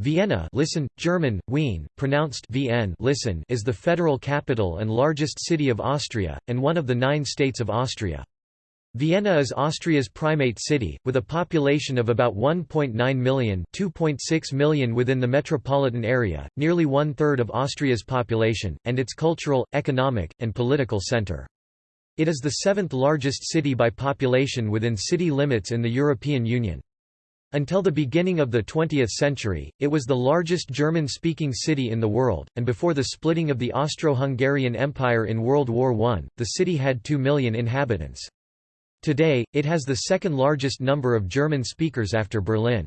Vienna listen, German, Wien, pronounced Vn listen is the federal capital and largest city of Austria, and one of the nine states of Austria. Vienna is Austria's primate city, with a population of about 1.9 million 2.6 million within the metropolitan area, nearly one-third of Austria's population, and its cultural, economic, and political centre. It is the seventh largest city by population within city limits in the European Union. Until the beginning of the 20th century, it was the largest German-speaking city in the world, and before the splitting of the Austro-Hungarian Empire in World War I, the city had 2 million inhabitants. Today, it has the second largest number of German speakers after Berlin.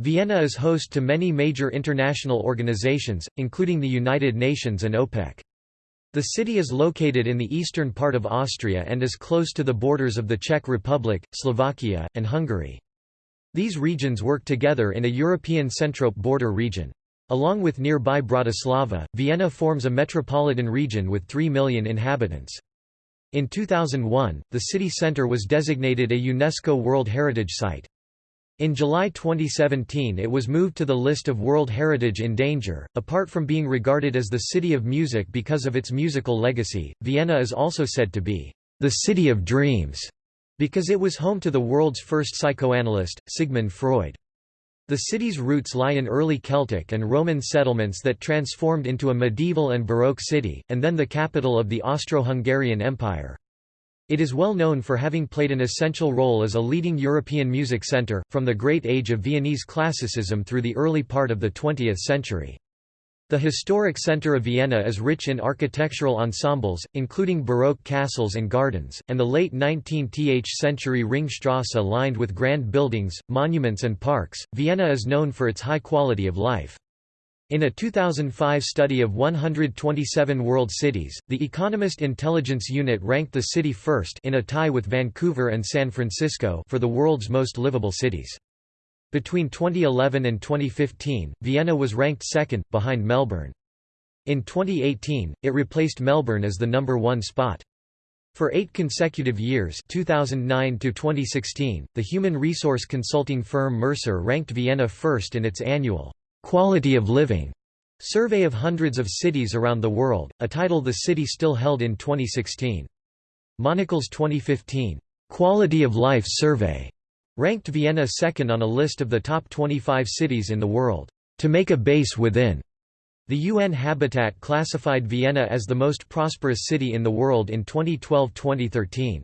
Vienna is host to many major international organizations, including the United Nations and OPEC. The city is located in the eastern part of Austria and is close to the borders of the Czech Republic, Slovakia, and Hungary. These regions work together in a European Centrope border region. Along with nearby Bratislava, Vienna forms a metropolitan region with 3 million inhabitants. In 2001, the city centre was designated a UNESCO World Heritage Site. In July 2017 it was moved to the list of World Heritage in Danger. Apart from being regarded as the city of music because of its musical legacy, Vienna is also said to be the city of dreams because it was home to the world's first psychoanalyst, Sigmund Freud. The city's roots lie in early Celtic and Roman settlements that transformed into a medieval and Baroque city, and then the capital of the Austro-Hungarian Empire. It is well known for having played an essential role as a leading European music centre, from the great age of Viennese classicism through the early part of the 20th century. The historic centre of Vienna is rich in architectural ensembles, including Baroque castles and gardens, and the late 19th century Ringstrasse lined with grand buildings, monuments and parks. Vienna is known for its high quality of life. In a 2005 study of 127 world cities, the Economist Intelligence Unit ranked the city first in a tie with Vancouver and San Francisco for the world's most livable cities. Between 2011 and 2015, Vienna was ranked second, behind Melbourne. In 2018, it replaced Melbourne as the number one spot. For eight consecutive years 2009 to 2016, the human resource consulting firm Mercer ranked Vienna first in its annual «Quality of Living» survey of hundreds of cities around the world, a title the city still held in 2016. Monocle's 2015 «Quality of Life Survey» Ranked Vienna second on a list of the top 25 cities in the world, to make a base within. The UN Habitat classified Vienna as the most prosperous city in the world in 2012-2013.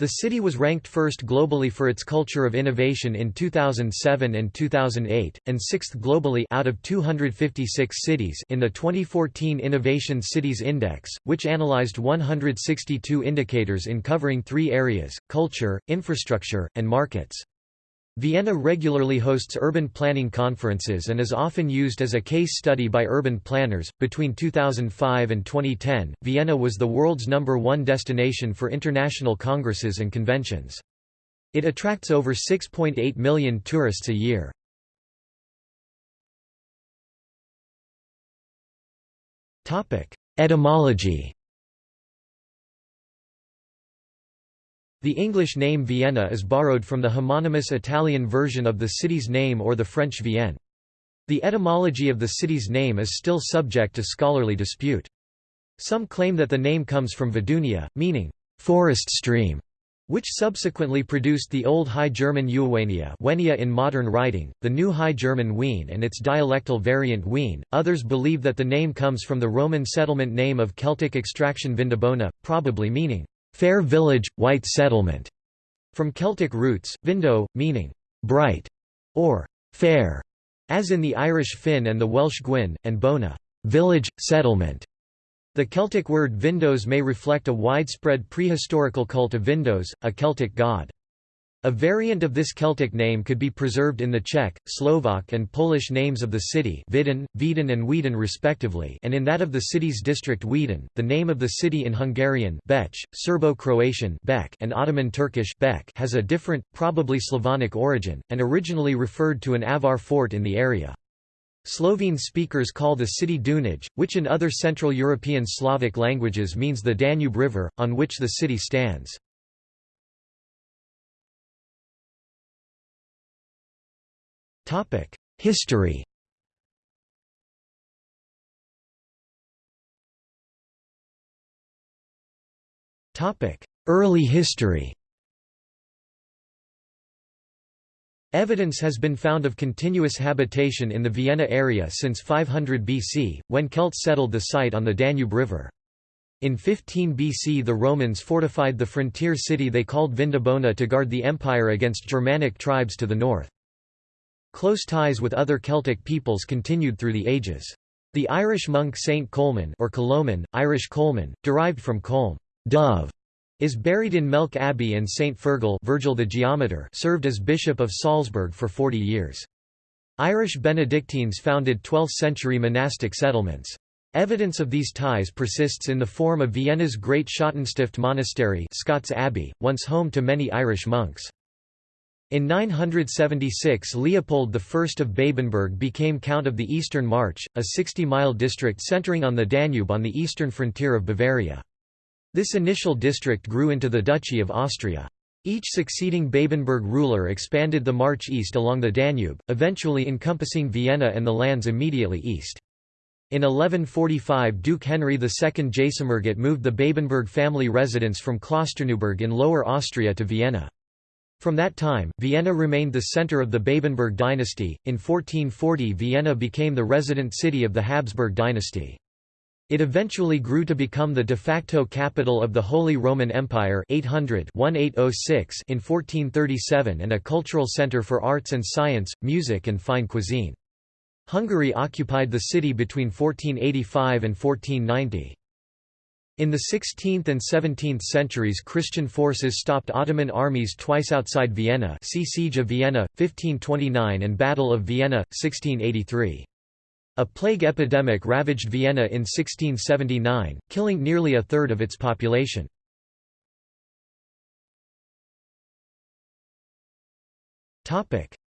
The city was ranked first globally for its culture of innovation in 2007 and 2008, and sixth globally out of 256 cities in the 2014 Innovation Cities Index, which analyzed 162 indicators in covering three areas, culture, infrastructure, and markets. Vienna regularly hosts urban planning conferences and is often used as a case study by urban planners. Between 2005 and 2010, Vienna was the world's number one destination for international congresses and conventions. It attracts over 6.8 million tourists a year. Etymology The English name Vienna is borrowed from the homonymous Italian version of the city's name or the French Vienne. The etymology of the city's name is still subject to scholarly dispute. Some claim that the name comes from Vidunia, meaning, forest stream, which subsequently produced the Old High German Uwania Wenia in modern writing, the New High German Wien and its dialectal variant Wien. Others believe that the name comes from the Roman settlement name of Celtic extraction Vindobona, probably meaning, fair village, white settlement, from Celtic roots, vindo, meaning bright or fair, as in the Irish Finn and the Welsh Gwyn, and bona, village, settlement. The Celtic word vindos may reflect a widespread prehistorical cult of Vindos, a Celtic god. A variant of this Celtic name could be preserved in the Czech, Slovak and Polish names of the city Vidin, Vidin and Weedon respectively and in that of the city's district Wieden. The name of the city in Hungarian Serbo-Croatian and Ottoman Turkish has a different, probably Slavonic origin, and originally referred to an Avar fort in the area. Slovene speakers call the city Dunaj, which in other Central European Slavic languages means the Danube River, on which the city stands. History Early history Evidence has been found of continuous habitation in the Vienna area since 500 BC, when Celts settled the site on the Danube River. In 15 BC the Romans fortified the frontier city they called Vindobona to guard the empire against Germanic tribes to the north. Close ties with other Celtic peoples continued through the ages. The Irish monk Saint Colman or Coloman, Irish Colman, derived from colm dove, is buried in Melk Abbey and St. Fergal Virgil the Geometer served as Bishop of Salzburg for 40 years. Irish Benedictines founded 12th-century monastic settlements. Evidence of these ties persists in the form of Vienna's Great Schottenstift Monastery Scots Abbey, once home to many Irish monks. In 976 Leopold I of Babenberg became Count of the Eastern March, a 60-mile district centering on the Danube on the eastern frontier of Bavaria. This initial district grew into the Duchy of Austria. Each succeeding Babenberg ruler expanded the march east along the Danube, eventually encompassing Vienna and the lands immediately east. In 1145 Duke Henry II Jasomirgott moved the Babenberg family residence from Klosterneuburg in Lower Austria to Vienna. From that time, Vienna remained the center of the Babenberg dynasty. In 1440 Vienna became the resident city of the Habsburg dynasty. It eventually grew to become the de facto capital of the Holy Roman Empire 800 1806 in 1437 and a cultural center for arts and science, music and fine cuisine. Hungary occupied the city between 1485 and 1490. In the 16th and 17th centuries Christian forces stopped Ottoman armies twice outside Vienna see Siege of Vienna, 1529 and Battle of Vienna, 1683. A plague epidemic ravaged Vienna in 1679, killing nearly a third of its population.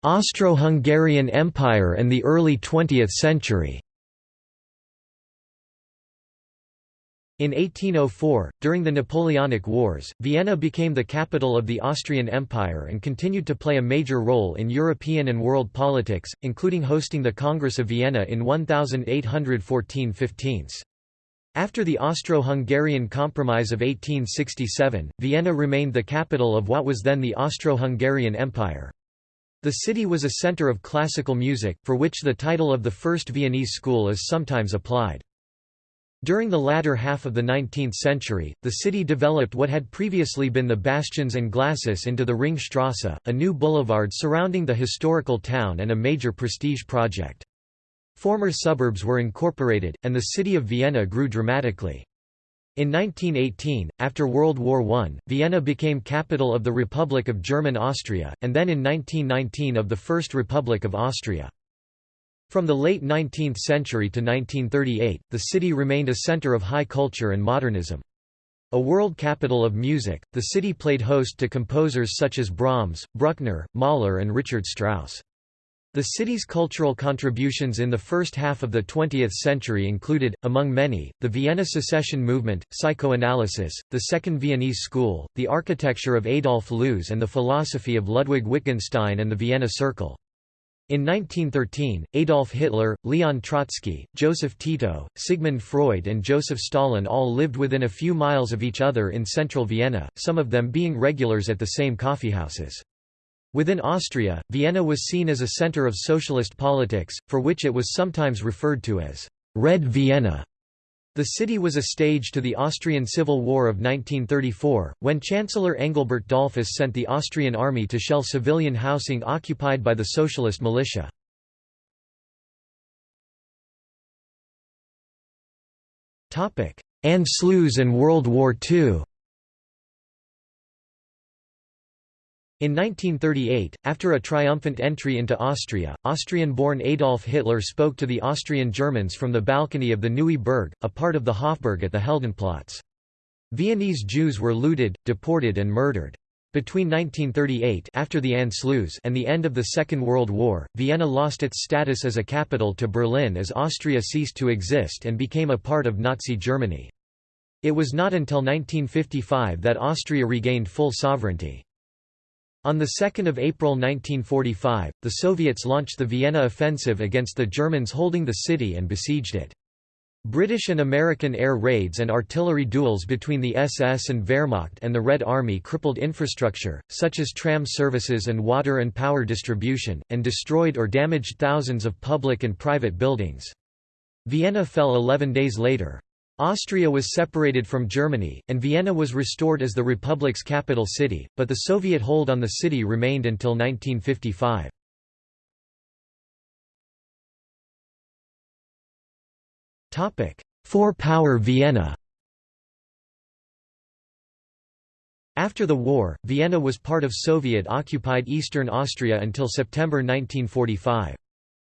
Austro-Hungarian Empire and the early 20th century In 1804, during the Napoleonic Wars, Vienna became the capital of the Austrian Empire and continued to play a major role in European and world politics, including hosting the Congress of Vienna in 1814-15. After the Austro-Hungarian Compromise of 1867, Vienna remained the capital of what was then the Austro-Hungarian Empire. The city was a center of classical music, for which the title of the first Viennese school is sometimes applied. During the latter half of the 19th century, the city developed what had previously been the Bastions and Glacis into the Ringstrasse, a new boulevard surrounding the historical town and a major prestige project. Former suburbs were incorporated, and the city of Vienna grew dramatically. In 1918, after World War I, Vienna became capital of the Republic of German Austria, and then in 1919 of the First Republic of Austria. From the late 19th century to 1938, the city remained a center of high culture and modernism. A world capital of music, the city played host to composers such as Brahms, Bruckner, Mahler and Richard Strauss. The city's cultural contributions in the first half of the 20th century included, among many, the Vienna secession movement, psychoanalysis, the Second Viennese School, the architecture of Adolf Loos and the philosophy of Ludwig Wittgenstein and the Vienna Circle. In 1913, Adolf Hitler, Leon Trotsky, Joseph Tito, Sigmund Freud and Joseph Stalin all lived within a few miles of each other in central Vienna, some of them being regulars at the same coffeehouses. Within Austria, Vienna was seen as a center of socialist politics, for which it was sometimes referred to as Red Vienna. The city was a stage to the Austrian Civil War of 1934, when Chancellor Engelbert Dollfuss sent the Austrian army to shell civilian housing occupied by the socialist militia. Anschluss and World War II In 1938, after a triumphant entry into Austria, Austrian-born Adolf Hitler spoke to the Austrian Germans from the balcony of the Neue Burg, a part of the Hofburg at the Heldenplatz. Viennese Jews were looted, deported and murdered. Between 1938 after the Anschluss and the end of the Second World War, Vienna lost its status as a capital to Berlin as Austria ceased to exist and became a part of Nazi Germany. It was not until 1955 that Austria regained full sovereignty. On 2 April 1945, the Soviets launched the Vienna offensive against the Germans holding the city and besieged it. British and American air raids and artillery duels between the SS and Wehrmacht and the Red Army crippled infrastructure, such as tram services and water and power distribution, and destroyed or damaged thousands of public and private buildings. Vienna fell 11 days later. Austria was separated from Germany, and Vienna was restored as the Republic's capital city, but the Soviet hold on the city remained until 1955. Four-power Vienna After the war, Vienna was part of Soviet-occupied Eastern Austria until September 1945.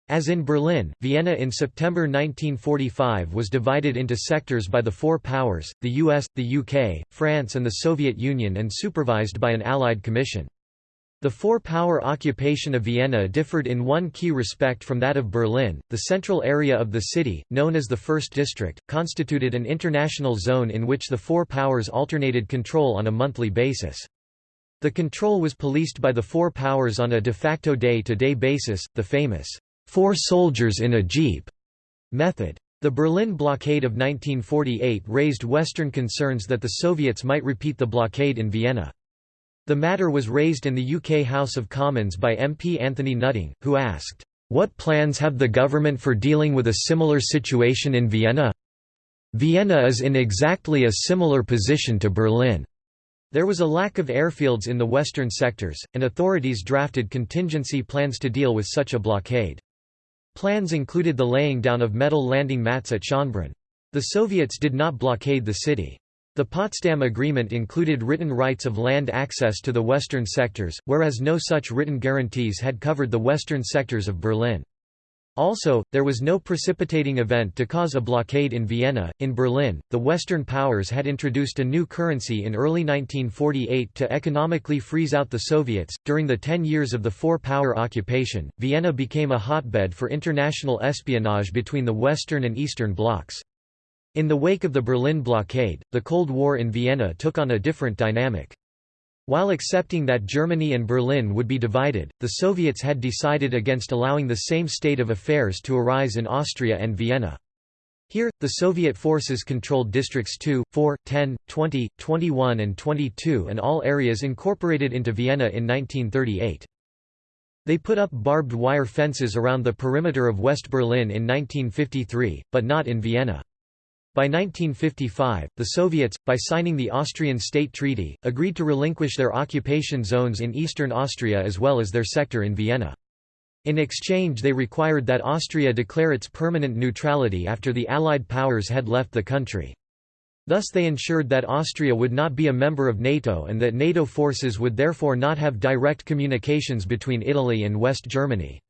As in Berlin, Vienna in September 1945 was divided into sectors by the four powers, the US, the UK, France and the Soviet Union and supervised by an Allied commission. The four-power occupation of Vienna differed in one key respect from that of Berlin. The central area of the city, known as the First District, constituted an international zone in which the four powers alternated control on a monthly basis. The control was policed by the four powers on a de facto day-to-day -day basis, the famous four soldiers in a jeep method. The Berlin blockade of 1948 raised Western concerns that the Soviets might repeat the blockade in Vienna. The matter was raised in the UK House of Commons by MP Anthony Nutting, who asked, "'What plans have the government for dealing with a similar situation in Vienna?' Vienna is in exactly a similar position to Berlin. There was a lack of airfields in the western sectors, and authorities drafted contingency plans to deal with such a blockade. Plans included the laying down of metal landing mats at Schönbrunn. The Soviets did not blockade the city. The Potsdam Agreement included written rights of land access to the western sectors, whereas no such written guarantees had covered the western sectors of Berlin. Also, there was no precipitating event to cause a blockade in Vienna. In Berlin, the Western powers had introduced a new currency in early 1948 to economically freeze out the Soviets. During the ten years of the four power occupation, Vienna became a hotbed for international espionage between the Western and Eastern blocs. In the wake of the Berlin blockade, the Cold War in Vienna took on a different dynamic. While accepting that Germany and Berlin would be divided, the Soviets had decided against allowing the same state of affairs to arise in Austria and Vienna. Here, the Soviet forces controlled districts 2, 4, 10, 20, 21 and 22 and all areas incorporated into Vienna in 1938. They put up barbed wire fences around the perimeter of West Berlin in 1953, but not in Vienna. By 1955, the Soviets, by signing the Austrian State Treaty, agreed to relinquish their occupation zones in eastern Austria as well as their sector in Vienna. In exchange they required that Austria declare its permanent neutrality after the Allied powers had left the country. Thus they ensured that Austria would not be a member of NATO and that NATO forces would therefore not have direct communications between Italy and West Germany.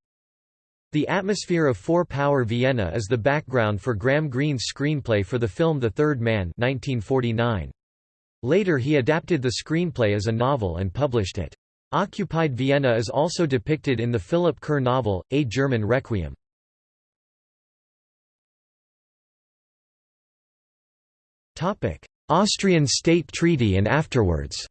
The atmosphere of four-power Vienna is the background for Graham Greene's screenplay for the film The Third Man 1949. Later he adapted the screenplay as a novel and published it. Occupied Vienna is also depicted in the Philip Kerr novel, A German Requiem. Austrian State Treaty and afterwards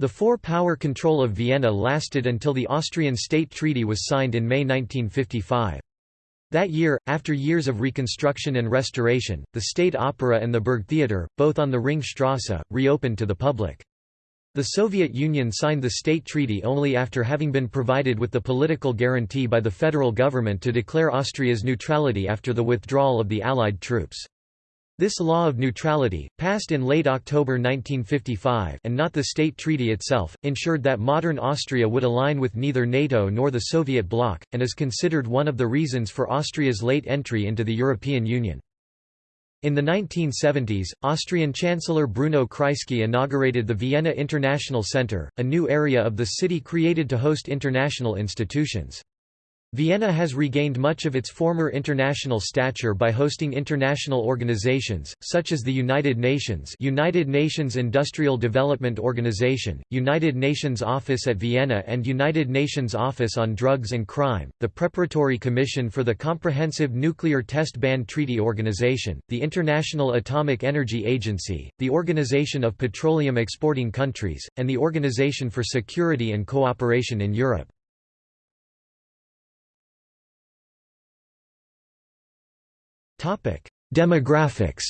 The four-power control of Vienna lasted until the Austrian State Treaty was signed in May 1955. That year, after years of reconstruction and restoration, the State Opera and the Burgtheater, both on the Ringstrasse, reopened to the public. The Soviet Union signed the State Treaty only after having been provided with the political guarantee by the federal government to declare Austria's neutrality after the withdrawal of the Allied troops. This law of neutrality, passed in late October 1955 and not the state treaty itself, ensured that modern Austria would align with neither NATO nor the Soviet bloc, and is considered one of the reasons for Austria's late entry into the European Union. In the 1970s, Austrian Chancellor Bruno Kreisky inaugurated the Vienna International Center, a new area of the city created to host international institutions. Vienna has regained much of its former international stature by hosting international organizations, such as the United Nations United Nations Industrial Development Organization, United Nations Office at Vienna and United Nations Office on Drugs and Crime, the Preparatory Commission for the Comprehensive Nuclear Test Ban Treaty Organization, the International Atomic Energy Agency, the Organization of Petroleum Exporting Countries, and the Organization for Security and Cooperation in Europe. Demographics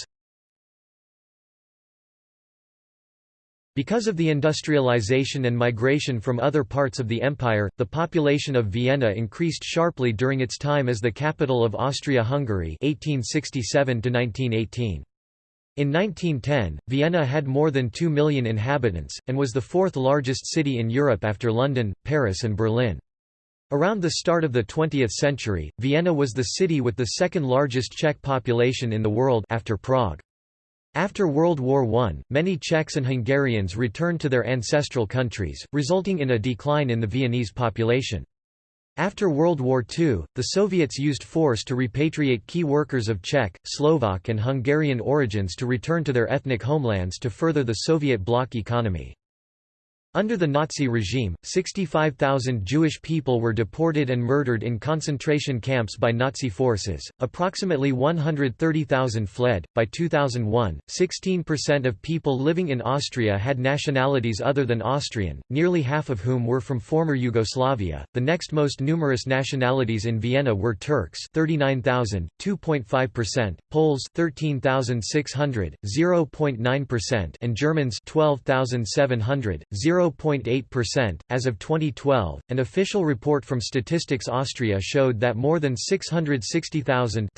Because of the industrialization and migration from other parts of the empire, the population of Vienna increased sharply during its time as the capital of Austria-Hungary (1867–1918). In 1910, Vienna had more than 2 million inhabitants, and was the fourth largest city in Europe after London, Paris and Berlin. Around the start of the 20th century, Vienna was the city with the second largest Czech population in the world after Prague. After World War I, many Czechs and Hungarians returned to their ancestral countries, resulting in a decline in the Viennese population. After World War II, the Soviets used force to repatriate key workers of Czech, Slovak and Hungarian origins to return to their ethnic homelands to further the Soviet bloc economy. Under the Nazi regime, 65,000 Jewish people were deported and murdered in concentration camps by Nazi forces, approximately 130,000 fled. By 2001, 16% of people living in Austria had nationalities other than Austrian, nearly half of whom were from former Yugoslavia. The next most numerous nationalities in Vienna were Turks 39,000, 2.5%, Poles 13,600, 0.9%, and Germans 12,700, 0 0.8%. As of 2012, an official report from Statistics Austria showed that more than 660,000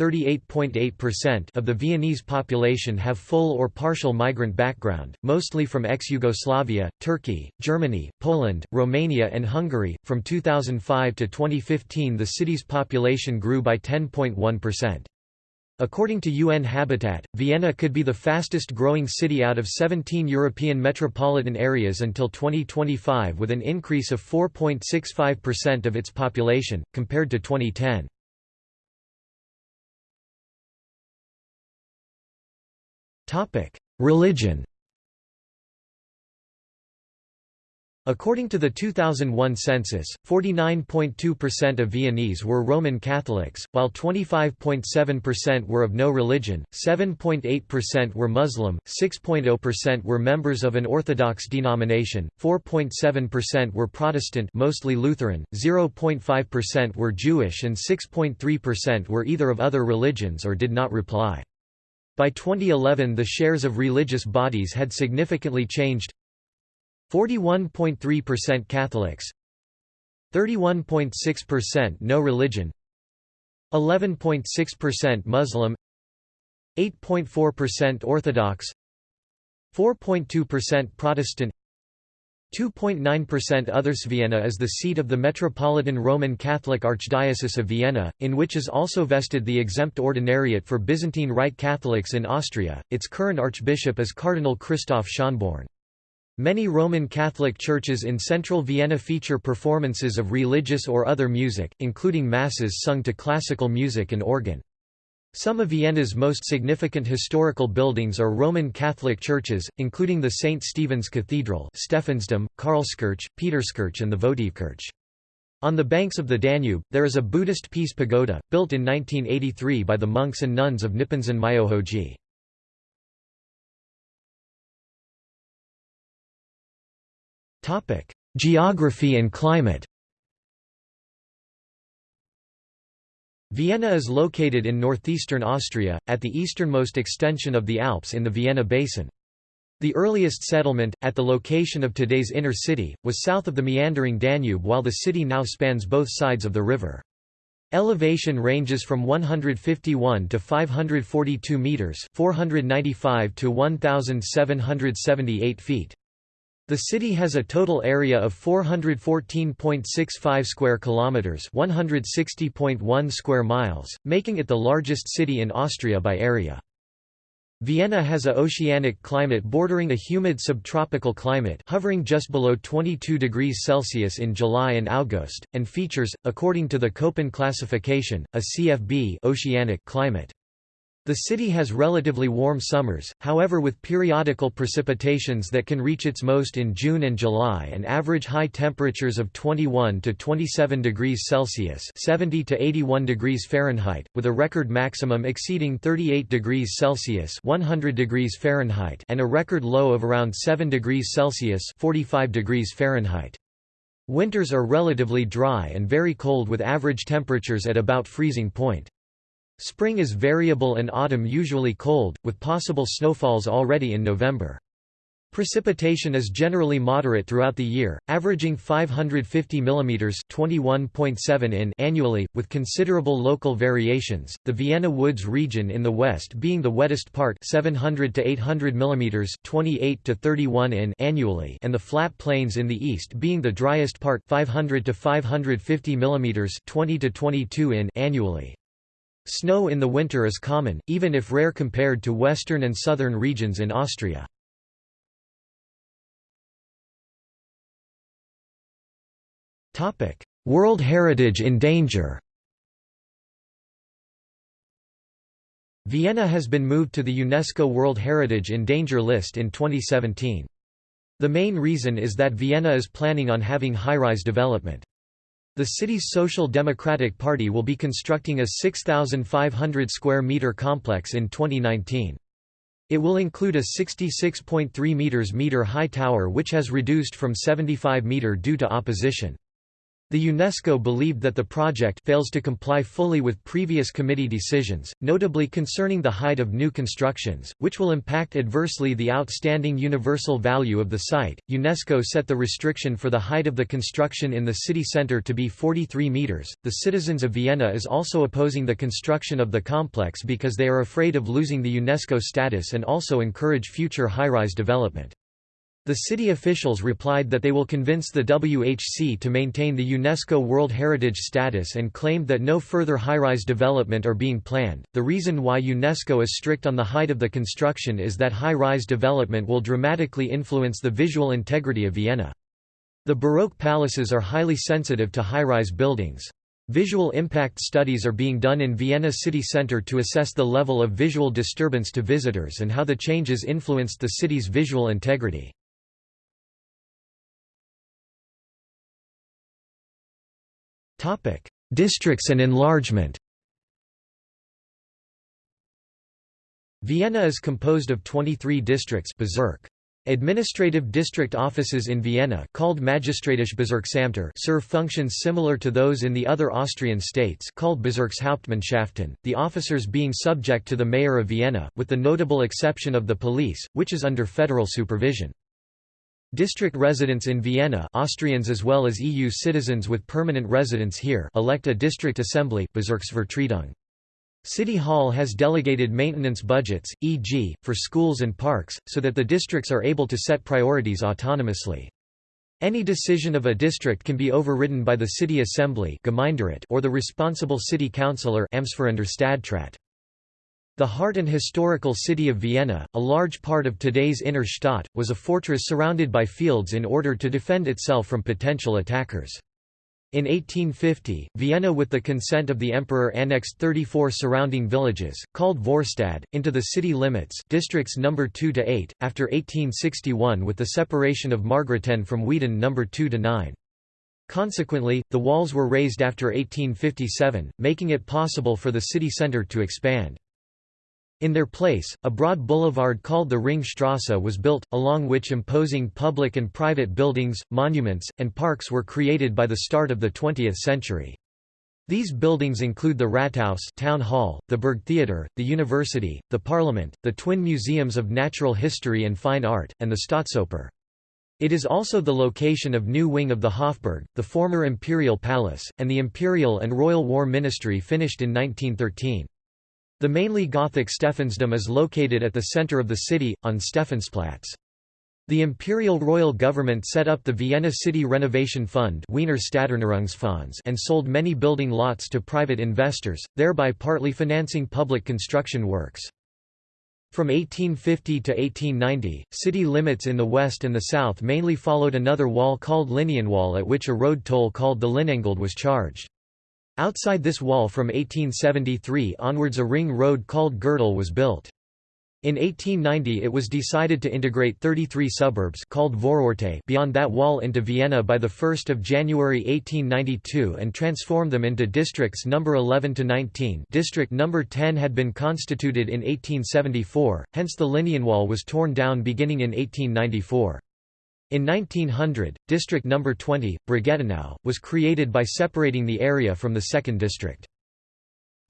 of the Viennese population have full or partial migrant background, mostly from ex-Yugoslavia, Turkey, Germany, Poland, Romania and Hungary. From 2005 to 2015 the city's population grew by 10.1%. According to UN Habitat, Vienna could be the fastest growing city out of 17 European metropolitan areas until 2025 with an increase of 4.65% of its population, compared to 2010. Religion According to the 2001 census, 49.2% of Viennese were Roman Catholics, while 25.7% were of no religion, 7.8% were Muslim, 6.0% were members of an Orthodox denomination, 4.7% were Protestant mostly Lutheran, 0.5% were Jewish and 6.3% were either of other religions or did not reply. By 2011 the shares of religious bodies had significantly changed 41.3% Catholics 31.6% no religion 11.6% Muslim 8.4% Orthodox 4.2% Protestant 2.9% Others Vienna is the seat of the Metropolitan Roman Catholic Archdiocese of Vienna, in which is also vested the exempt ordinariate for Byzantine Rite Catholics in Austria. Its current archbishop is Cardinal Christoph Schonborn. Many Roman Catholic churches in central Vienna feature performances of religious or other music, including masses sung to classical music and organ. Some of Vienna's most significant historical buildings are Roman Catholic churches, including the St. Stephen's Cathedral Stephansdom, Karlskirche, Peterskirche and the Votivkirche. On the banks of the Danube, there is a Buddhist peace pagoda, built in 1983 by the monks and nuns of Nipponzan Myohoji. Geography and climate Vienna is located in northeastern Austria, at the easternmost extension of the Alps in the Vienna Basin. The earliest settlement, at the location of today's inner city, was south of the meandering Danube while the city now spans both sides of the river. Elevation ranges from 151 to 542 meters, 495 to 1778 feet. The city has a total area of 414.65 square kilometers, 160.1 square miles, making it the largest city in Austria by area. Vienna has a oceanic climate bordering a humid subtropical climate hovering just below 22 degrees Celsius in July and August, and features, according to the Köppen classification, a CFB oceanic climate. The city has relatively warm summers, however with periodical precipitations that can reach its most in June and July and average high temperatures of 21 to 27 degrees Celsius 70 to 81 degrees Fahrenheit, with a record maximum exceeding 38 degrees Celsius 100 degrees Fahrenheit and a record low of around 7 degrees Celsius 45 degrees Fahrenheit. Winters are relatively dry and very cold with average temperatures at about freezing point. Spring is variable and autumn usually cold, with possible snowfalls already in November. Precipitation is generally moderate throughout the year, averaging 550 mm (21.7 in) annually, with considerable local variations. The Vienna Woods region in the west being the wettest part, 700 to 800 mm (28 to 31 in) annually, and the flat plains in the east being the driest part, 500 to 550 mm (20 to 22 in) annually. Snow in the winter is common, even if rare compared to western and southern regions in Austria. World Heritage in danger Vienna has been moved to the UNESCO World Heritage in Danger list in 2017. The main reason is that Vienna is planning on having high-rise development. The city's Social Democratic Party will be constructing a 6,500 square meter complex in 2019. It will include a 66.3 meters meter high tower which has reduced from 75 meter due to opposition. The UNESCO believed that the project fails to comply fully with previous committee decisions, notably concerning the height of new constructions, which will impact adversely the outstanding universal value of the site. UNESCO set the restriction for the height of the construction in the city centre to be 43 metres. The citizens of Vienna is also opposing the construction of the complex because they are afraid of losing the UNESCO status and also encourage future high rise development. The city officials replied that they will convince the WHC to maintain the UNESCO World Heritage status and claimed that no further high-rise development are being planned. The reason why UNESCO is strict on the height of the construction is that high-rise development will dramatically influence the visual integrity of Vienna. The Baroque palaces are highly sensitive to high-rise buildings. Visual impact studies are being done in Vienna city centre to assess the level of visual disturbance to visitors and how the changes influenced the city's visual integrity. Districts and enlargement Vienna is composed of 23 districts Bezirk. Administrative district offices in Vienna called Magistratisch serve functions similar to those in the other Austrian states called Bezirkshauptmannschaften, the officers being subject to the mayor of Vienna, with the notable exception of the police, which is under federal supervision. District residents in Vienna Austrians as well as EU citizens with permanent residence here elect a district assembly City Hall has delegated maintenance budgets, e.g., for schools and parks, so that the districts are able to set priorities autonomously. Any decision of a district can be overridden by the city assembly or the responsible city councillor the heart and historical city of Vienna, a large part of today's inner Stadt, was a fortress surrounded by fields in order to defend itself from potential attackers. In 1850, Vienna with the consent of the emperor annexed 34 surrounding villages, called Vorstadt, into the city limits districts number 2 to 8, after 1861 with the separation of Margareten from Wieden number 2 to 9. Consequently, the walls were raised after 1857, making it possible for the city centre to expand. In their place, a broad boulevard called the Ringstrasse was built, along which imposing public and private buildings, monuments, and parks were created by the start of the 20th century. These buildings include the Rathaus town hall, the Burgtheater, the University, the Parliament, the twin museums of natural history and fine art, and the Staatsoper. It is also the location of new wing of the Hofburg, the former imperial palace, and the imperial and royal war ministry finished in 1913. The mainly Gothic Stephansdom is located at the center of the city, on Stephansplatz. The imperial royal government set up the Vienna City Renovation Fund and sold many building lots to private investors, thereby partly financing public construction works. From 1850 to 1890, city limits in the west and the south mainly followed another wall called Linienwall at which a road toll called the Linnengeld was charged. Outside this wall from 1873 onwards a ring road called Gürtel was built. In 1890 it was decided to integrate 33 suburbs called Vororte beyond that wall into Vienna by 1 January 1892 and transform them into districts number 11 to 19 district number 10 had been constituted in 1874, hence the Linienwall was torn down beginning in 1894. In 1900, District No. 20, Brigittenau, was created by separating the area from the 2nd District.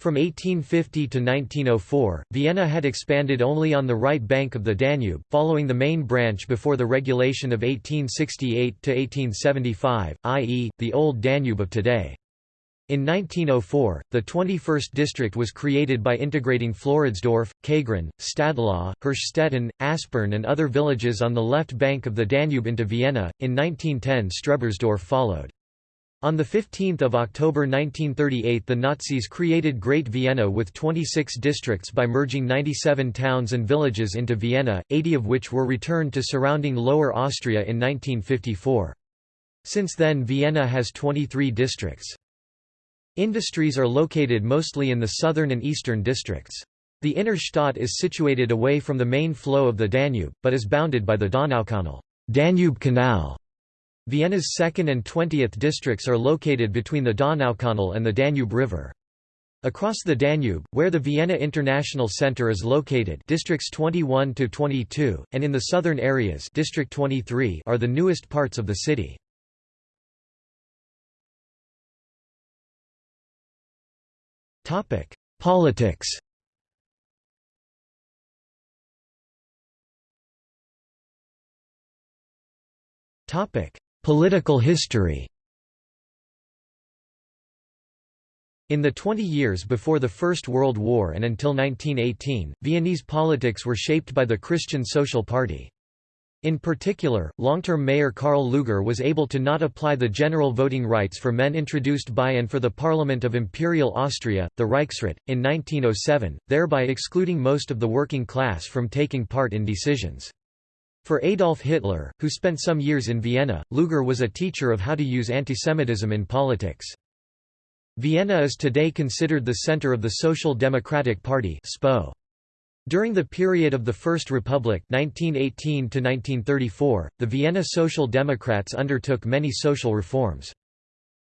From 1850 to 1904, Vienna had expanded only on the right bank of the Danube, following the main branch before the regulation of 1868 to 1875, i.e., the Old Danube of today. In 1904, the 21st district was created by integrating Floridsdorf, Kagran, Stadlau, Hirschstetten, Aspern and other villages on the left bank of the Danube into Vienna. In 1910 Strebersdorf followed. On 15 October 1938 the Nazis created Great Vienna with 26 districts by merging 97 towns and villages into Vienna, 80 of which were returned to surrounding Lower Austria in 1954. Since then Vienna has 23 districts. Industries are located mostly in the southern and eastern districts. The inner Stadt is situated away from the main flow of the Danube, but is bounded by the Donaukanal Danube Canal. Vienna's 2nd and 20th districts are located between the Donaukanal and the Danube River. Across the Danube, where the Vienna International Center is located districts 21 to 22, and in the southern areas district 23 are the newest parts of the city. Politics. Topic: Political history. In the 20 years before the First World War and until 1918, Viennese politics were shaped by the Christian Social Party. In particular, long-term mayor Karl Lueger was able to not apply the general voting rights for men introduced by and for the Parliament of Imperial Austria, the Reichsrat, in 1907, thereby excluding most of the working class from taking part in decisions. For Adolf Hitler, who spent some years in Vienna, Lueger was a teacher of how to use antisemitism in politics. Vienna is today considered the center of the Social Democratic Party SPO. During the period of the First Republic 1918 -1934, the Vienna Social Democrats undertook many social reforms.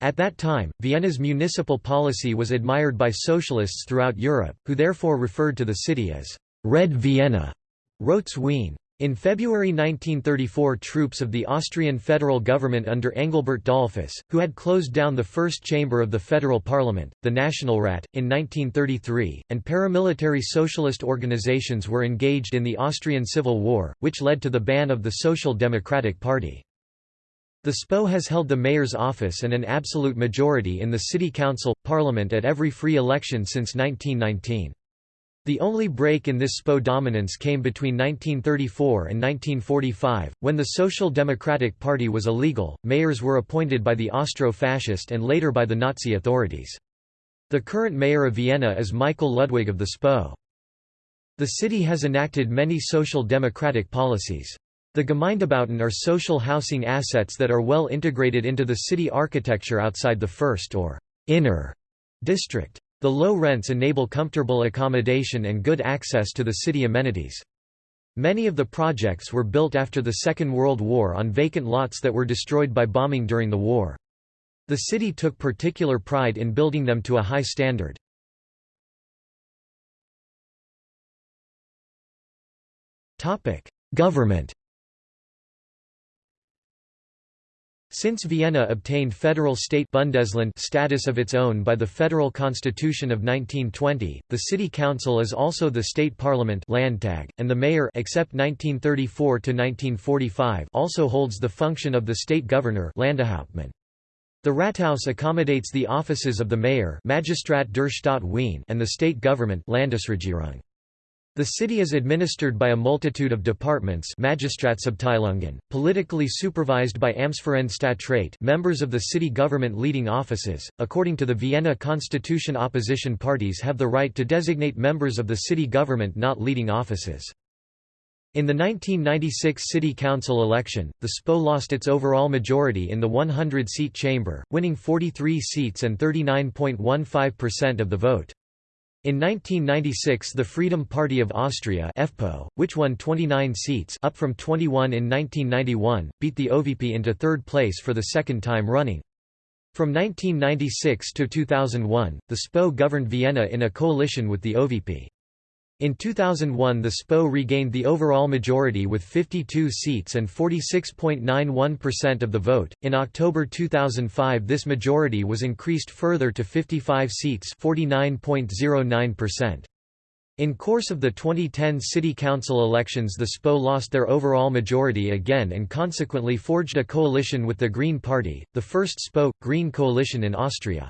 At that time, Vienna's municipal policy was admired by socialists throughout Europe, who therefore referred to the city as «Red Vienna» Rotes Wien. In February 1934 troops of the Austrian federal government under Engelbert Dollfuss, who had closed down the first chamber of the federal parliament, the Nationalrat, in 1933, and paramilitary socialist organizations were engaged in the Austrian Civil War, which led to the ban of the Social Democratic Party. The SPO has held the mayor's office and an absolute majority in the city council, parliament at every free election since 1919. The only break in this SPO dominance came between 1934 and 1945, when the Social Democratic Party was illegal. Mayors were appointed by the Austro-Fascist and later by the Nazi authorities. The current mayor of Vienna is Michael Ludwig of the SPO. The city has enacted many social democratic policies. The Gemeindebauten are social housing assets that are well integrated into the city architecture outside the first or inner district. The low rents enable comfortable accommodation and good access to the city amenities. Many of the projects were built after the Second World War on vacant lots that were destroyed by bombing during the war. The city took particular pride in building them to a high standard. Government Since Vienna obtained federal state Bundesland status of its own by the Federal Constitution of 1920, the city council is also the state parliament Landtag, and the mayor except 1934–1945) also holds the function of the state governor Landeshauptmann. The Rathaus accommodates the offices of the mayor Magistrat der Stadt Wien and the state government Landesregierung. The city is administered by a multitude of departments politically supervised by Amtsvereinsstadtrat members of the city government leading offices. According to the Vienna Constitution opposition parties have the right to designate members of the city government not leading offices. In the 1996 city council election, the SPO lost its overall majority in the 100-seat chamber, winning 43 seats and 39.15% of the vote. In 1996 the Freedom Party of Austria FPO, which won 29 seats up from 21 in 1991, beat the OVP into third place for the second time running. From 1996 to 2001, the SPO governed Vienna in a coalition with the OVP. In 2001 the SPO regained the overall majority with 52 seats and 46.91% of the vote. In October 2005 this majority was increased further to 55 seats 49.09%. In course of the 2010 city council elections the SPO lost their overall majority again and consequently forged a coalition with the Green Party, the first SPO, Green coalition in Austria.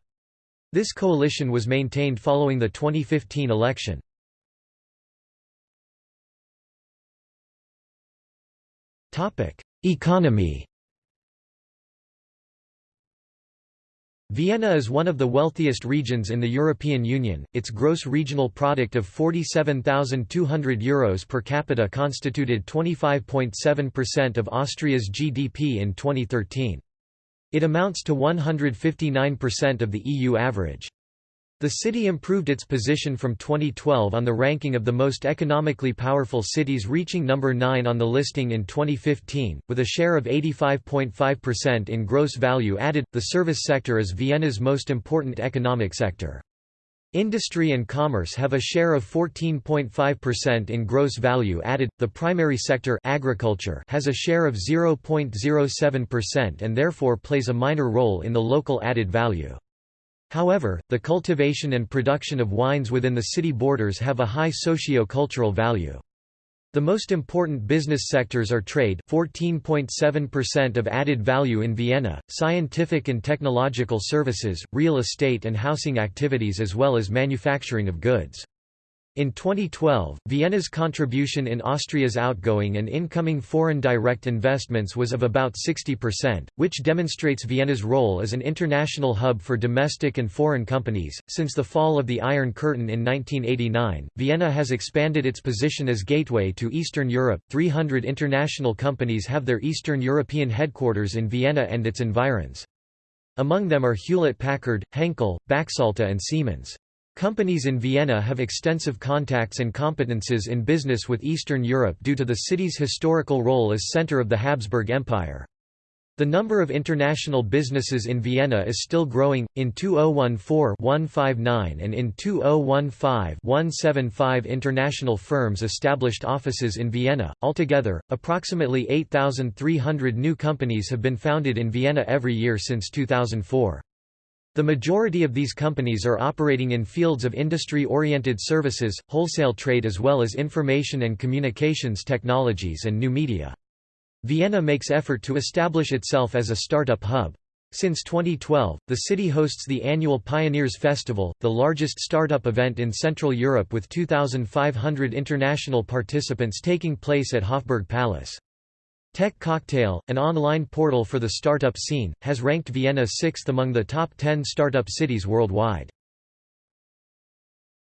This coalition was maintained following the 2015 election. Economy Vienna is one of the wealthiest regions in the European Union, its gross regional product of €47,200 Euros per capita constituted 25.7% of Austria's GDP in 2013. It amounts to 159% of the EU average. The city improved its position from 2012 on the ranking of the most economically powerful cities reaching number 9 on the listing in 2015, with a share of 85.5% in gross value added. The service sector is Vienna's most important economic sector. Industry and commerce have a share of 14.5% in gross value added. The primary sector agriculture has a share of 0.07% and therefore plays a minor role in the local added value. However, the cultivation and production of wines within the city borders have a high socio-cultural value. The most important business sectors are trade 14.7% of added value in Vienna, scientific and technological services, real estate and housing activities as well as manufacturing of goods. In 2012, Vienna's contribution in Austria's outgoing and incoming foreign direct investments was of about 60%, which demonstrates Vienna's role as an international hub for domestic and foreign companies. Since the fall of the Iron Curtain in 1989, Vienna has expanded its position as gateway to Eastern Europe. 300 international companies have their Eastern European headquarters in Vienna and its environs. Among them are Hewlett Packard, Henkel, Baxalta, and Siemens. Companies in Vienna have extensive contacts and competences in business with Eastern Europe due to the city's historical role as center of the Habsburg Empire. The number of international businesses in Vienna is still growing. In 2014-159 and in 2015-175 international firms established offices in Vienna. Altogether, approximately 8,300 new companies have been founded in Vienna every year since 2004. The majority of these companies are operating in fields of industry-oriented services, wholesale trade as well as information and communications technologies and new media. Vienna makes effort to establish itself as a startup hub. Since 2012, the city hosts the annual Pioneers Festival, the largest startup event in Central Europe with 2,500 international participants taking place at Hofburg Palace. Tech Cocktail, an online portal for the startup scene, has ranked Vienna sixth among the top 10 startup cities worldwide.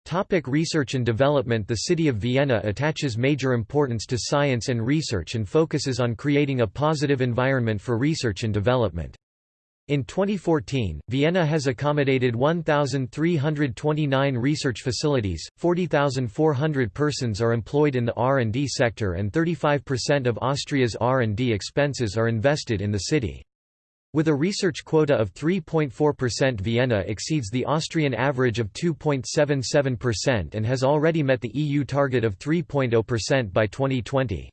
Topic research and development The city of Vienna attaches major importance to science and research and focuses on creating a positive environment for research and development. In 2014, Vienna has accommodated 1,329 research facilities, 40,400 persons are employed in the R&D sector and 35% of Austria's R&D expenses are invested in the city. With a research quota of 3.4% Vienna exceeds the Austrian average of 2.77% and has already met the EU target of 3.0% by 2020.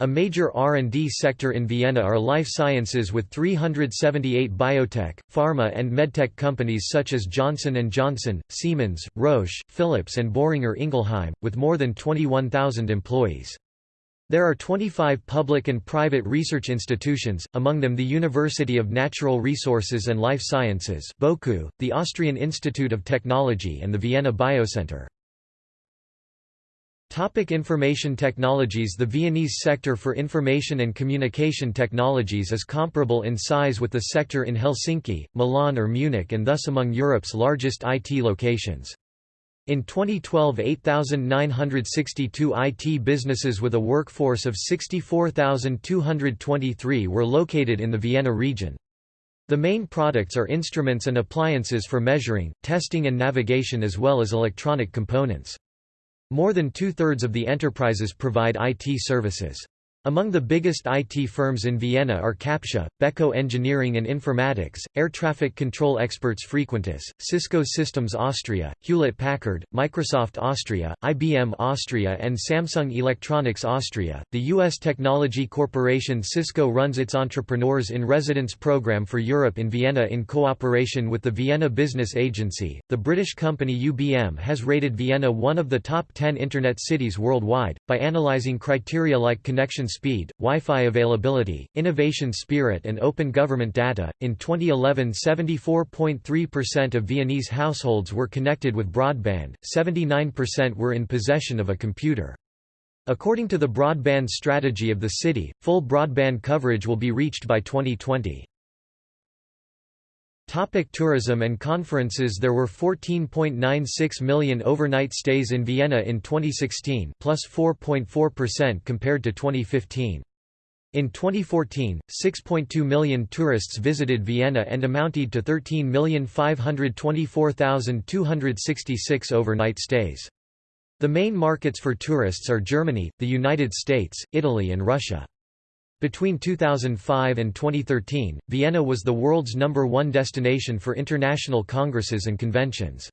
A major R&D sector in Vienna are life sciences with 378 biotech, pharma and medtech companies such as Johnson & Johnson, Siemens, Roche, Philips and Boehringer Ingelheim, with more than 21,000 employees. There are 25 public and private research institutions, among them the University of Natural Resources and Life Sciences BOKU, the Austrian Institute of Technology and the Vienna Biocenter. Topic information technologies The Viennese sector for information and communication technologies is comparable in size with the sector in Helsinki, Milan or Munich and thus among Europe's largest IT locations. In 2012 8,962 IT businesses with a workforce of 64,223 were located in the Vienna region. The main products are instruments and appliances for measuring, testing and navigation as well as electronic components. More than two-thirds of the enterprises provide IT services. Among the biggest IT firms in Vienna are Captia, Beko Engineering and Informatics, Air Traffic Control experts Frequentis, Cisco Systems Austria, Hewlett-Packard, Microsoft Austria, IBM Austria and Samsung Electronics Austria. The U.S. technology corporation Cisco runs its Entrepreneurs in Residence program for Europe in Vienna in cooperation with the Vienna Business Agency. The British company UBM has rated Vienna one of the top 10 Internet cities worldwide, by analyzing criteria like connection speed, Wi-Fi availability, innovation spirit and open government data. In 2011 74.3% of Viennese households were connected with broadband, 79% were in possession of a computer. According to the broadband strategy of the city, full broadband coverage will be reached by 2020. Topic tourism and conferences There were 14.96 million overnight stays in Vienna in 2016 plus 4.4% compared to 2015. In 2014, 6.2 million tourists visited Vienna and amounted to 13,524,266 overnight stays. The main markets for tourists are Germany, the United States, Italy and Russia. Between 2005 and 2013, Vienna was the world's number one destination for international congresses and conventions.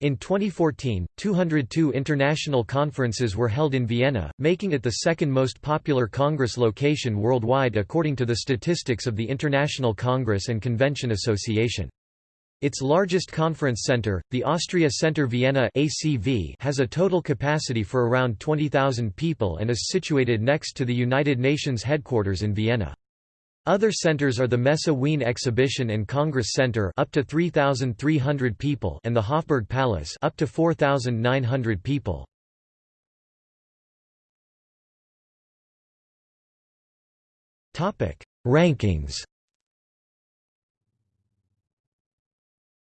In 2014, 202 international conferences were held in Vienna, making it the second most popular congress location worldwide according to the statistics of the International Congress and Convention Association. Its largest conference center, the Austria Center Vienna ACV, has a total capacity for around 20,000 people and is situated next to the United Nations headquarters in Vienna. Other centers are the Messe Wien Exhibition and Congress Center up to 3,300 people and the Hofburg Palace up to 4,900 people. Topic: Rankings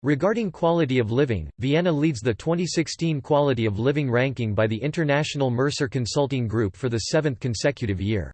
Regarding quality of living, Vienna leads the 2016 Quality of Living ranking by the International Mercer Consulting Group for the seventh consecutive year.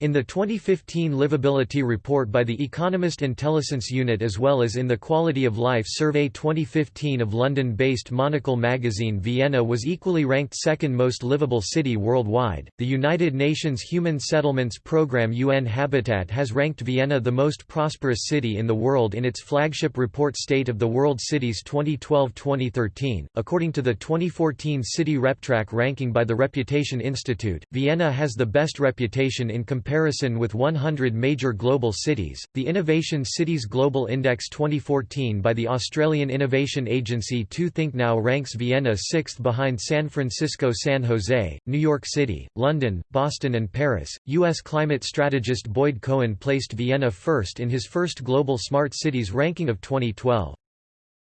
In the 2015 Livability Report by the Economist Intelligence Unit as well as in the Quality of Life Survey 2015 of London-based Monocle magazine Vienna was equally ranked second most livable city worldwide. The United Nations Human Settlements Programme UN Habitat has ranked Vienna the most prosperous city in the world in its flagship report State of the World Cities 2012-2013. According to the 2014 City RepTrak ranking by the Reputation Institute, Vienna has the best reputation in comparison comparison with 100 major global cities, the Innovation Cities Global Index 2014 by the Australian innovation agency 2thinknow ranks Vienna sixth behind San Francisco San Jose, New York City, London, Boston and Paris. U.S. climate strategist Boyd Cohen placed Vienna first in his first Global Smart Cities ranking of 2012.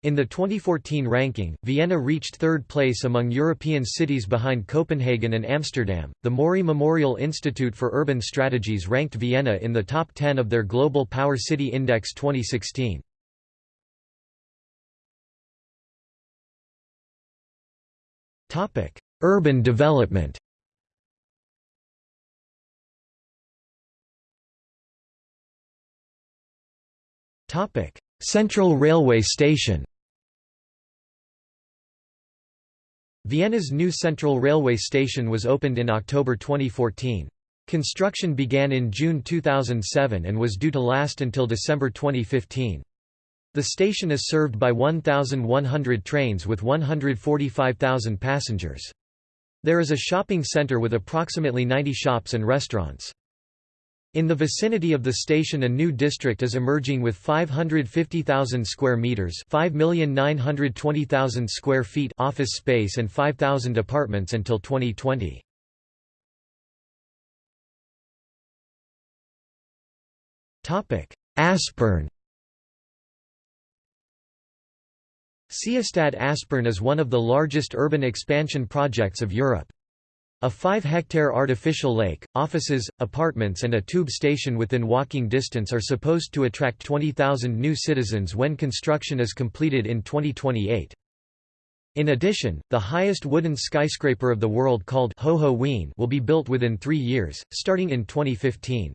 In the 2014 ranking, Vienna reached third place among European cities behind Copenhagen and Amsterdam. The Mori Memorial Institute for Urban Strategies ranked Vienna in the top 10 of their Global Power City Index 2016. Topic: Urban development. Topic: Central Railway Station. Vienna's new Central Railway Station was opened in October 2014. Construction began in June 2007 and was due to last until December 2015. The station is served by 1,100 trains with 145,000 passengers. There is a shopping center with approximately 90 shops and restaurants. In the vicinity of the station a new district is emerging with 550,000 square meters, 5,920,000 square feet office space and 5,000 apartments until 2020. Topic: Aspern Seestadt Aspern is one of the largest urban expansion projects of Europe. A 5-hectare artificial lake, offices, apartments and a tube station within walking distance are supposed to attract 20,000 new citizens when construction is completed in 2028. In addition, the highest wooden skyscraper of the world called Ho Ho Wien will be built within three years, starting in 2015.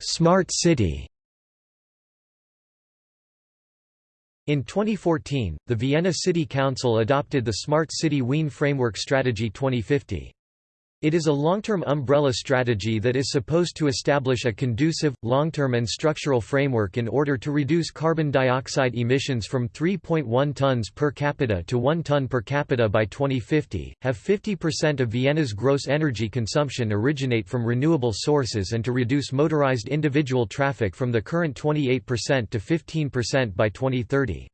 Smart City In 2014, the Vienna City Council adopted the Smart City Wien Framework Strategy 2050. It is a long-term umbrella strategy that is supposed to establish a conducive, long-term and structural framework in order to reduce carbon dioxide emissions from 3.1 tons per capita to 1 ton per capita by 2050, have 50% of Vienna's gross energy consumption originate from renewable sources and to reduce motorized individual traffic from the current 28% to 15% by 2030.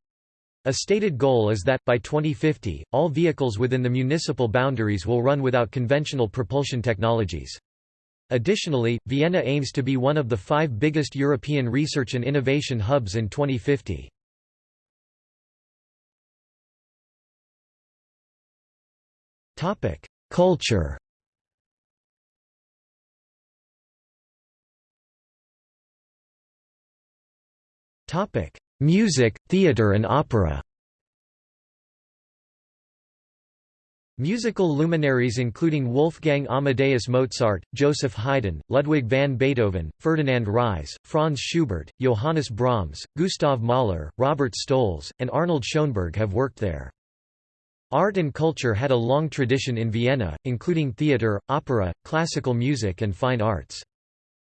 A stated goal is that, by 2050, all vehicles within the municipal boundaries will run without conventional propulsion technologies. Additionally, Vienna aims to be one of the five biggest European research and innovation hubs in 2050. Culture Music, theatre and opera Musical luminaries including Wolfgang Amadeus Mozart, Joseph Haydn, Ludwig van Beethoven, Ferdinand Ries, Franz Schubert, Johannes Brahms, Gustav Mahler, Robert Stolz, and Arnold Schoenberg have worked there. Art and culture had a long tradition in Vienna, including theatre, opera, classical music and fine arts.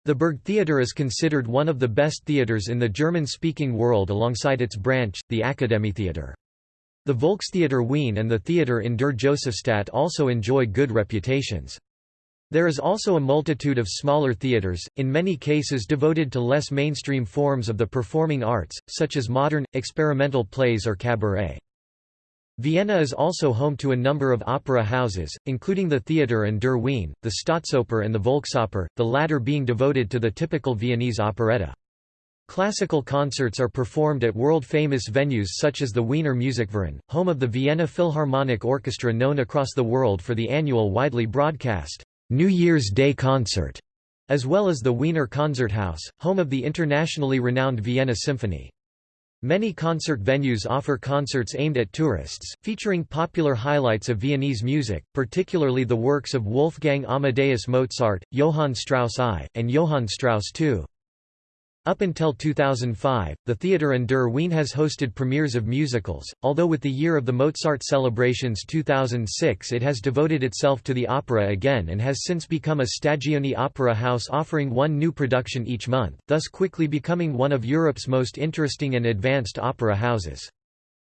The Burgtheater is considered one of the best theatres in the German-speaking world alongside its branch, the Akademietheater. The Volkstheater Wien and the Theater in der Josefstadt also enjoy good reputations. There is also a multitude of smaller theatres, in many cases devoted to less mainstream forms of the performing arts, such as modern, experimental plays or cabaret. Vienna is also home to a number of opera houses, including the Theater an der Wien, the Staatsoper and the Volksoper, the latter being devoted to the typical Viennese operetta. Classical concerts are performed at world-famous venues such as the Wiener Musikverein, home of the Vienna Philharmonic Orchestra known across the world for the annual widely broadcast New Year's Day concert, as well as the Wiener Konzerthaus, home of the internationally renowned Vienna Symphony. Many concert venues offer concerts aimed at tourists, featuring popular highlights of Viennese music, particularly the works of Wolfgang Amadeus Mozart, Johann Strauss I, and Johann Strauss II. Up until 2005, the Theater an der Wien has hosted premieres of musicals, although with the year of the Mozart celebrations 2006 it has devoted itself to the opera again and has since become a Stagioni opera house offering one new production each month, thus quickly becoming one of Europe's most interesting and advanced opera houses.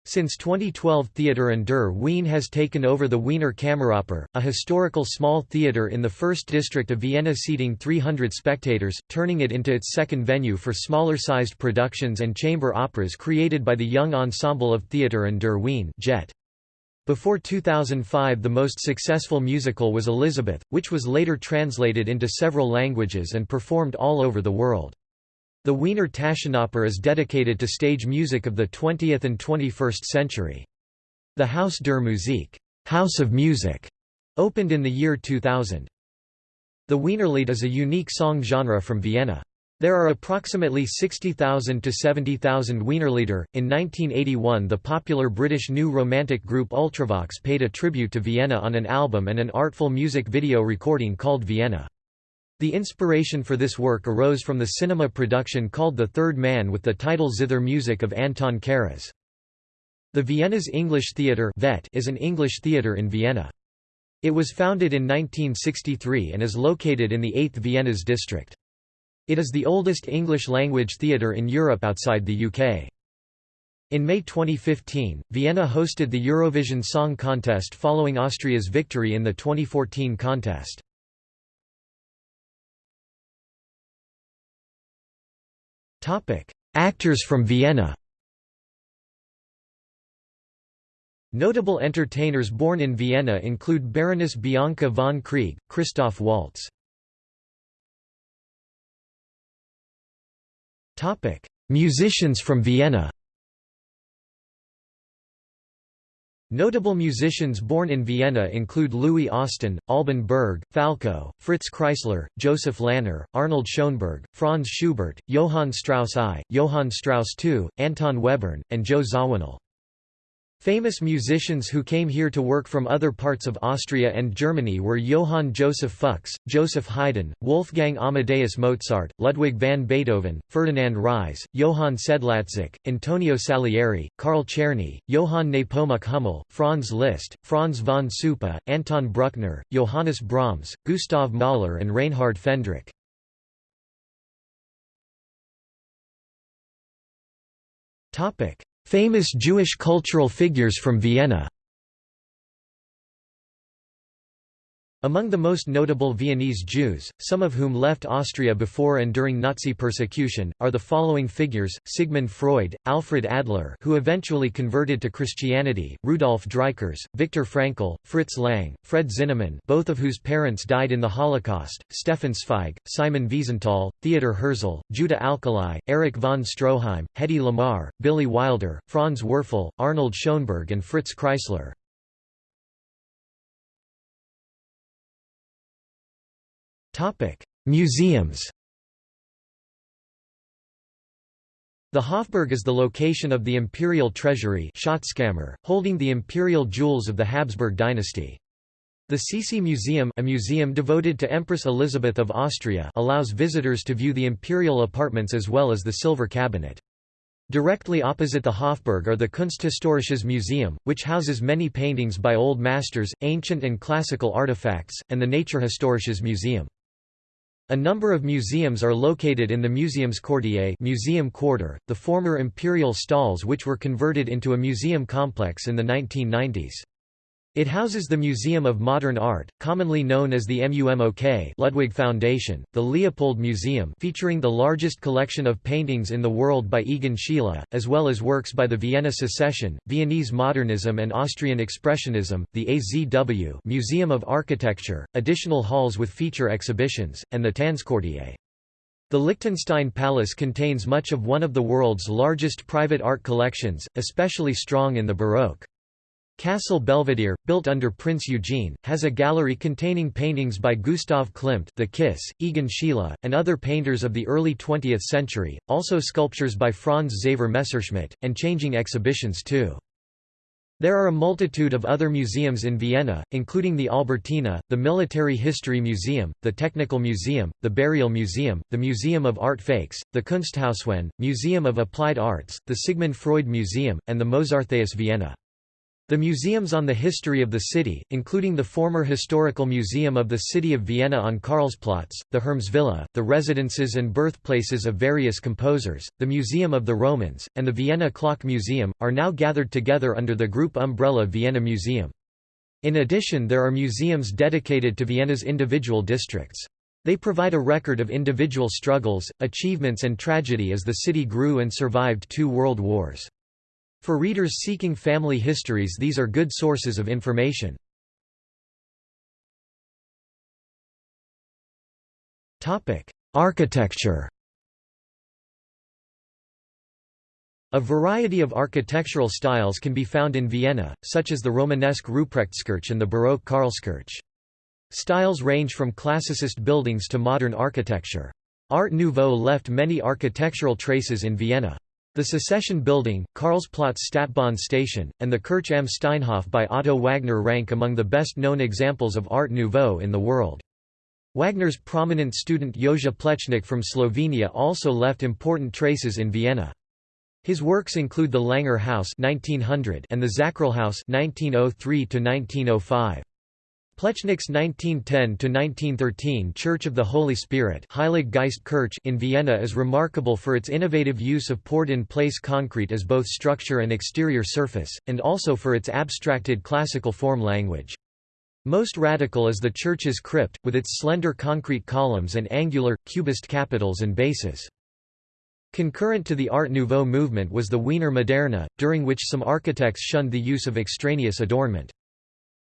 Since 2012 Theater an der Wien has taken over the Wiener Kammeroper, a historical small theatre in the first district of Vienna seating 300 spectators, turning it into its second venue for smaller-sized productions and chamber operas created by the Young Ensemble of Theater an der Wien JET. Before 2005 the most successful musical was Elizabeth, which was later translated into several languages and performed all over the world. The Wiener Taschenoper is dedicated to stage music of the 20th and 21st century. The Haus der Musik House of Music, opened in the year 2000. The Wienerlied is a unique song genre from Vienna. There are approximately 60,000 to 70,000 Wienerlieder. In 1981, the popular British new romantic group Ultravox paid a tribute to Vienna on an album and an artful music video recording called Vienna. The inspiration for this work arose from the cinema production called The Third Man with the title Zither music of Anton Karas. The Vienna's English Theatre is an English theatre in Vienna. It was founded in 1963 and is located in the 8th Vienna's district. It is the oldest English-language theatre in Europe outside the UK. In May 2015, Vienna hosted the Eurovision Song Contest following Austria's victory in the 2014 contest. Actors from Vienna. Notable entertainers born in Vienna include Baroness Bianca von Krieg, Christoph Waltz. Musicians from Vienna. Notable musicians born in Vienna include Louie Austen, Alban Berg, Falco, Fritz Kreisler, Joseph Lanner, Arnold Schoenberg, Franz Schubert, Johann Strauss I, Johann Strauss II, Anton Webern, and Joe Zawinul. Famous musicians who came here to work from other parts of Austria and Germany were Johann Joseph Fux, Joseph Haydn, Wolfgang Amadeus Mozart, Ludwig van Beethoven, Ferdinand Ries, Johann Sedlacek, Antonio Salieri, Carl Czerny, Johann Nepomuk Hummel, Franz Liszt, Franz von Suppe, Anton Bruckner, Johannes Brahms, Gustav Mahler and Reinhard Fendrich. Famous Jewish cultural figures from Vienna Among the most notable Viennese Jews, some of whom left Austria before and during Nazi persecution, are the following figures, Sigmund Freud, Alfred Adler who eventually converted to Christianity, Rudolf Dreikurs, Viktor Frankl, Fritz Lang, Fred Zinnemann both of whose parents died in the Holocaust, Stefan Zweig, Simon Wiesenthal, Theodor Herzl, Judah Alkalai, Erich von Stroheim, Hedy Lamarr, Billy Wilder, Franz Werfel, Arnold Schoenberg and Fritz Kreisler. Museums The Hofburg is the location of the imperial treasury Schatzkammer, holding the imperial jewels of the Habsburg dynasty. The Sisi Museum a museum devoted to Empress Elizabeth of Austria allows visitors to view the imperial apartments as well as the silver cabinet. Directly opposite the Hofburg are the Kunsthistorisches Museum, which houses many paintings by old masters, ancient and classical artifacts, and the Naturhistorisches Museum. A number of museums are located in the Museumsquartier museum quarter, the former imperial stalls which were converted into a museum complex in the 1990s. It houses the Museum of Modern Art, commonly known as the MUMOK Ludwig Foundation, the Leopold Museum featuring the largest collection of paintings in the world by Egon Schiele, as well as works by the Vienna Secession, Viennese Modernism and Austrian Expressionism, the AZW Museum of Architecture, additional halls with feature exhibitions, and the Tanzquartier. The Liechtenstein Palace contains much of one of the world's largest private art collections, especially strong in the Baroque. Castle Belvedere, built under Prince Eugene, has a gallery containing paintings by Gustav Klimt the Kiss, Egon Schiele, and other painters of the early 20th century, also sculptures by Franz Xaver Messerschmidt, and changing exhibitions too. There are a multitude of other museums in Vienna, including the Albertina, the Military History Museum, the Technical Museum, the Burial Museum, the Museum of Art Fakes, the KunstHausWien, Museum of Applied Arts, the Sigmund Freud Museum, and the Mozarteum Vienna. The museums on the history of the city, including the former Historical Museum of the City of Vienna on Karlsplatz, the Hermesvilla, the residences and birthplaces of various composers, the Museum of the Romans, and the Vienna Clock Museum, are now gathered together under the group umbrella Vienna Museum. In addition there are museums dedicated to Vienna's individual districts. They provide a record of individual struggles, achievements and tragedy as the city grew and survived two world wars. For readers seeking family histories these are good sources of information. Architecture A variety of architectural styles can be found in Vienna, such as the Romanesque Ruprechtskirche and the Baroque Karlskirche. Styles range from classicist buildings to modern architecture. Art Nouveau left many architectural traces in Vienna. The Secession Building, Karlsplatz Stadtbahn Station, and the Kirche am Steinhof by Otto Wagner rank among the best-known examples of Art Nouveau in the world. Wagner's prominent student Jože Plečnik from Slovenia also left important traces in Vienna. His works include the Langer House 1900 and the Zacherlhaus 1903 1905. Plečnik's 1910–1913 Church of the Holy Spirit in Vienna is remarkable for its innovative use of poured-in-place concrete as both structure and exterior surface, and also for its abstracted classical form language. Most radical is the church's crypt, with its slender concrete columns and angular, cubist capitals and bases. Concurrent to the Art Nouveau movement was the Wiener Moderne, during which some architects shunned the use of extraneous adornment.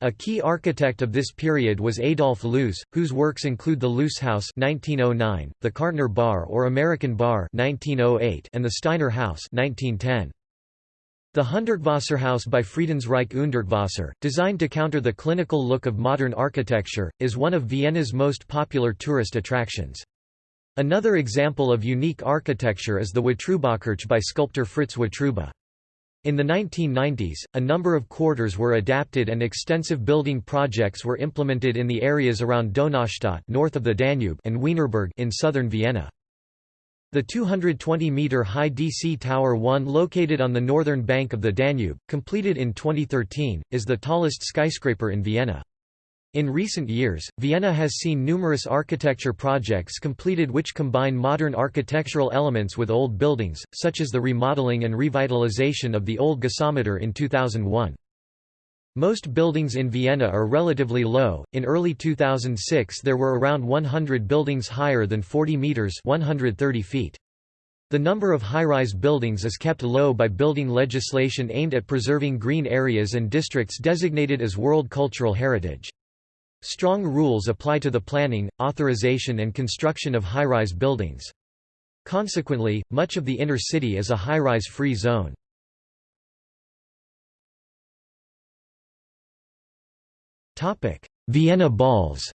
A key architect of this period was Adolf Loos, whose works include the Loos House (1909), the Kärntner Bar or American Bar (1908), and the Steiner House (1910). The Hundertwasserhaus by Friedensreich Hundertwasser, designed to counter the clinical look of modern architecture, is one of Vienna's most popular tourist attractions. Another example of unique architecture is the Kirche by sculptor Fritz Wotruba. In the 1990s, a number of quarters were adapted and extensive building projects were implemented in the areas around Donaustadt north of the Danube and Wienerberg in southern Vienna. The 220-metre-high DC Tower 1 located on the northern bank of the Danube, completed in 2013, is the tallest skyscraper in Vienna. In recent years, Vienna has seen numerous architecture projects completed which combine modern architectural elements with old buildings, such as the remodeling and revitalization of the old gasometer in 2001. Most buildings in Vienna are relatively low. In early 2006 there were around 100 buildings higher than 40 meters, 130 feet. The number of high-rise buildings is kept low by building legislation aimed at preserving green areas and districts designated as World Cultural Heritage. Strong rules apply to the planning, authorization and construction of high-rise buildings. Consequently, much of the inner city is a high-rise free zone. Vienna balls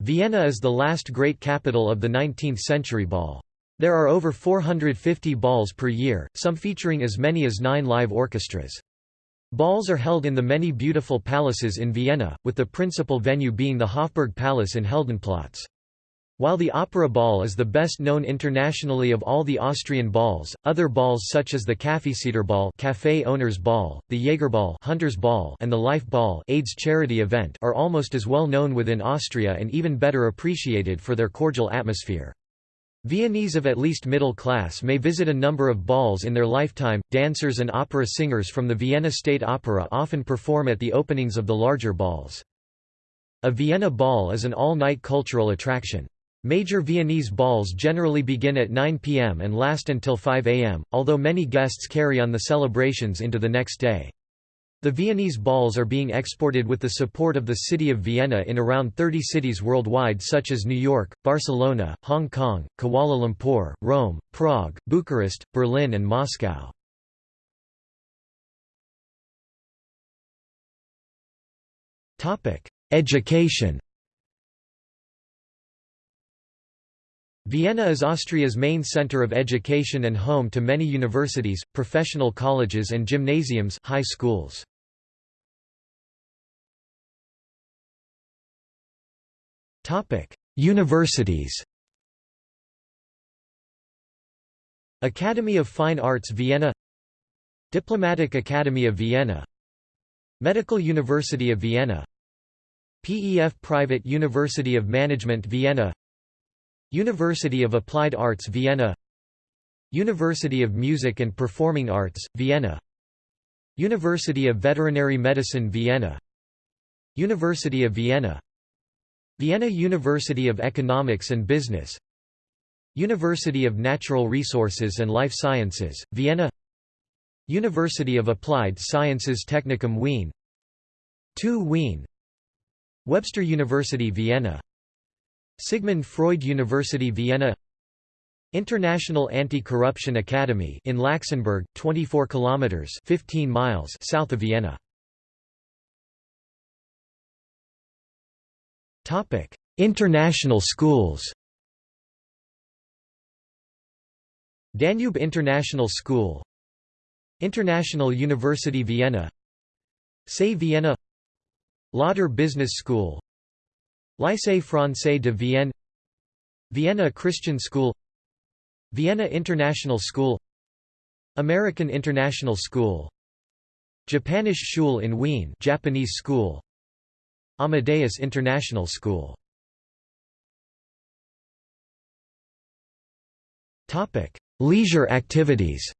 Vienna is the last great capital of the 19th-century ball. There are over 450 balls per year, some featuring as many as nine live orchestras. Balls are held in the many beautiful palaces in Vienna, with the principal venue being the Hofburg Palace in Heldenplatz. While the Opera Ball is the best known internationally of all the Austrian balls, other balls such as the Kaffeesiederball Cafe Owners Ball, the Jägerball Hunters Ball and the Life Ball AIDS charity event are almost as well known within Austria and even better appreciated for their cordial atmosphere. Viennese of at least middle class may visit a number of balls in their lifetime. Dancers and opera singers from the Vienna State Opera often perform at the openings of the larger balls. A Vienna ball is an all-night cultural attraction. Major Viennese balls generally begin at 9 p.m. and last until 5 a.m., although many guests carry on the celebrations into the next day. The Viennese balls are being exported with the support of the city of Vienna in around 30 cities worldwide such as New York, Barcelona, Hong Kong, Kuala Lumpur, Rome, Prague, Bucharest, Berlin and Moscow. Education Vienna is Austria's main center of education and home to many universities, professional colleges and gymnasiums high schools. Universities. Academy of Fine Arts Vienna. Diplomatic Academy of Vienna. Medical University of Vienna. PEF Private University of Management Vienna University of Applied Arts Vienna. University of Music and Performing Arts, Vienna. University of Veterinary Medicine Vienna. University of Vienna. Vienna University of Economics and Business. University of Natural Resources and Life Sciences, Vienna. University of Applied Sciences Technikum Wien. 2 Wien. Webster University Vienna Sigmund Freud University Vienna. International Anti-Corruption Academy in Laxenburg 24 kilometers 15 miles south of Vienna. Topic: International schools. Danube International School. International University Vienna. SAE Vienna. Lauder Business School Lycée Français de Vienne Vienna Christian School Vienna International School American International School Japanisch Schule in Wien Japanese School Amadeus International School. Topic: Leisure activities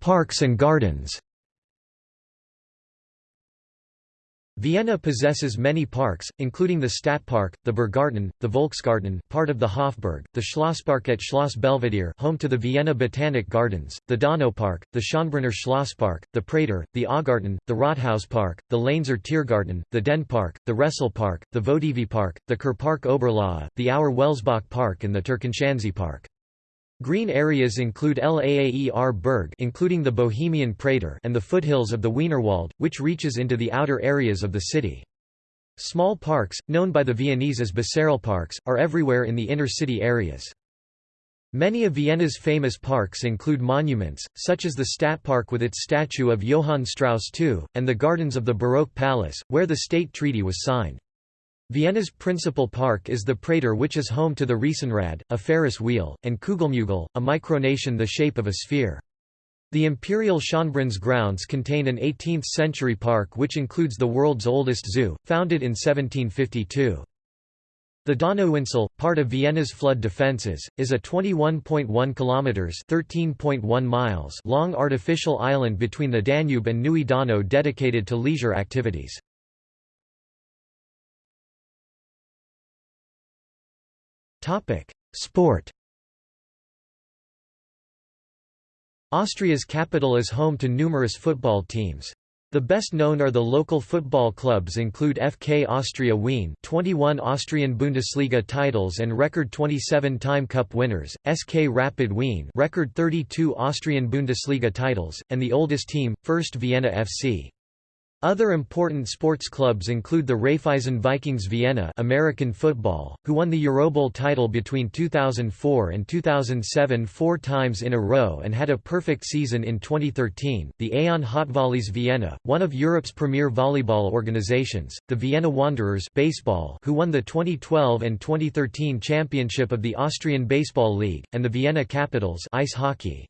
Parks and gardens Vienna possesses many parks, including the Stadtpark, the Burggarten, the Volksgarten part of the Hofburg, the Schlosspark at Schloss Belvedere home to the Vienna Botanic Gardens, the Donaupark, the Schönbrunner Schlosspark, the Prater, the Augarten, the Rathauspark, the Lainzer Tiergarten, the Dehnepark, the Resselpark, the Vodivi Park, the Kurpark Oberlaa, the Auer Welsbach Park and the Park. Green areas include Laaer Berg including the Bohemian Prater and the foothills of the Wienerwald, which reaches into the outer areas of the city. Small parks, known by the Viennese as Parks, are everywhere in the inner city areas. Many of Vienna's famous parks include monuments, such as the Stadtpark with its statue of Johann Strauss II, and the gardens of the Baroque Palace, where the state treaty was signed. Vienna's principal park is the Prater which is home to the Riesenrad, a Ferris wheel, and Kugelmugel, a micronation the shape of a sphere. The Imperial Schönbrunns grounds contain an 18th-century park which includes the world's oldest zoo, founded in 1752. The Donauinsel, part of Vienna's flood defences, is a 21.1 kilometers (13.1 miles) long artificial island between the Danube and Neue Donau dedicated to leisure activities. Topic: Sport. Austria's capital is home to numerous football teams. The best known are the local football clubs include FK Austria Wien 21 Austrian Bundesliga titles and record 27-time cup winners, SK Rapid Wien record 32 Austrian Bundesliga titles, and the oldest team, First Vienna FC. Other important sports clubs include the Raiffeisen Vikings Vienna American football, who won the Eurobowl title between 2004 and 2007 four times in a row and had a perfect season in 2013, the Aon hotVolleys Vienna, one of Europe's premier volleyball organizations, the Vienna Wanderers baseball who won the 2012 and 2013 championship of the Austrian Baseball League, and the Vienna Capitals ice hockey.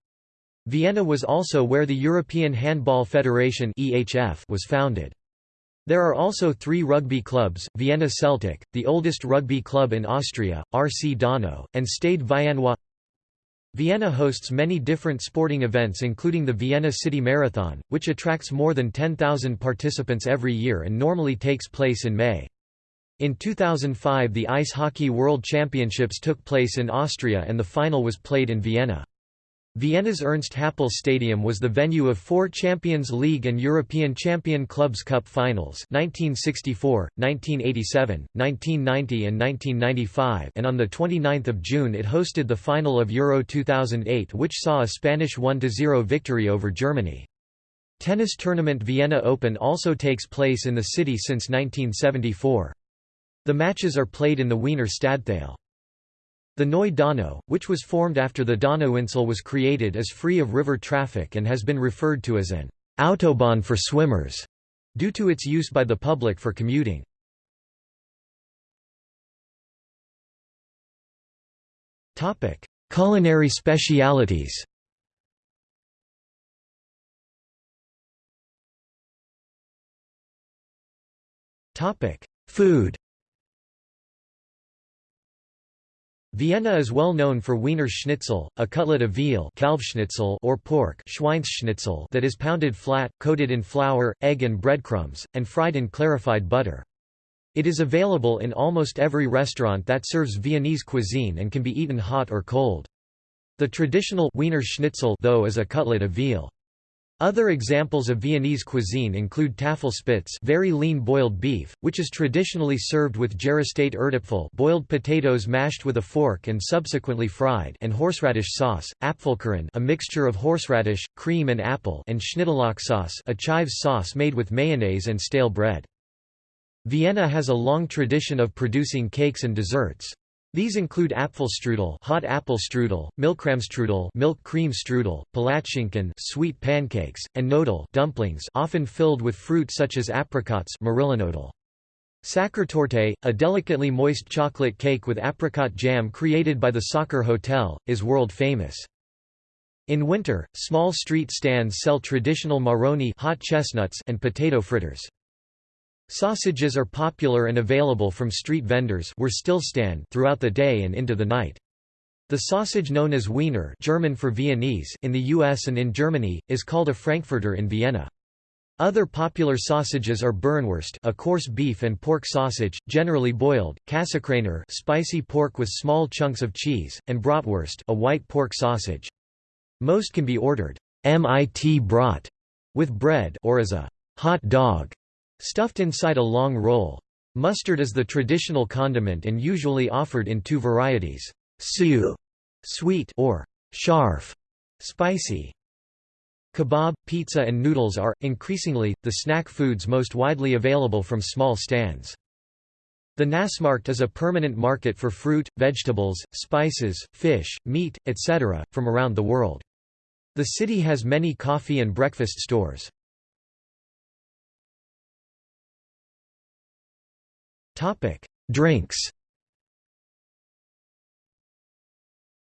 Vienna was also where the European Handball Federation was founded. There are also three rugby clubs, Vienna Celtic, the oldest rugby club in Austria, RC Donau, and Stade Viennois. Vienna hosts many different sporting events including the Vienna City Marathon, which attracts more than 10,000 participants every year and normally takes place in May. In 2005 the Ice Hockey World Championships took place in Austria and the final was played in Vienna. Vienna's Ernst Happel Stadium was the venue of four Champions League and European Champion Clubs Cup finals 1964, 1987, 1990 and 1995 and on 29 June it hosted the final of Euro 2008 which saw a Spanish 1–0 victory over Germany. Tennis tournament Vienna Open also takes place in the city since 1974. The matches are played in the Wiener Stadthalle. The Neue Donau, which was formed after the Donauinsel was created is free of river traffic and has been referred to as an «autobahn for swimmers» due to its use by the public for commuting. Culinary specialities Food Vienna is well known for Wiener Schnitzel, a cutlet of veal Kalbschnitzel or pork that is pounded flat, coated in flour, egg and breadcrumbs, and fried in clarified butter. It is available in almost every restaurant that serves Viennese cuisine and can be eaten hot or cold. The traditional Wiener Schnitzel though is a cutlet of veal. Other examples of Viennese cuisine include Tafelspitz very lean boiled beef, which is traditionally served with Erdäpfel boiled potatoes mashed with a fork and subsequently fried and horseradish sauce, Apfelkuchen a mixture of horseradish, cream and apple and Schnittlauch sauce a chives sauce made with mayonnaise and stale bread. Vienna has a long tradition of producing cakes and desserts. These include Apfelstrudel, hot apple strudel, Milchcremstrudel, milk cream strudel, Palatschinken, sweet pancakes, and Knödel, dumplings, often filled with fruit such as apricots, Marillenknödel. Sachertorte, a delicately moist chocolate cake with apricot jam created by the Sacher Hotel, is world famous. In winter, small street stands sell traditional maroni hot chestnuts and potato fritters. Sausages are popular and available from street vendors throughout the day and into the night. The sausage known as Wiener German for Viennese in the US and in Germany, is called a Frankfurter in Vienna. Other popular sausages are Burenwurst a coarse beef and pork sausage, generally boiled, Käsekrainer spicy pork with small chunks of cheese, and Bratwurst a white pork sausage. Most can be ordered mit brat with bread or as a hot dog Stuffed inside a long roll. Mustard is the traditional condiment and usually offered in two varieties, süß sweet or scharf spicy. Kebab, pizza and noodles are, increasingly, the snack foods most widely available from small stands. The Naschmarkt is a permanent market for fruit, vegetables, spices, fish, meat, etc., from around the world. The city has many coffee and breakfast stores. Drinks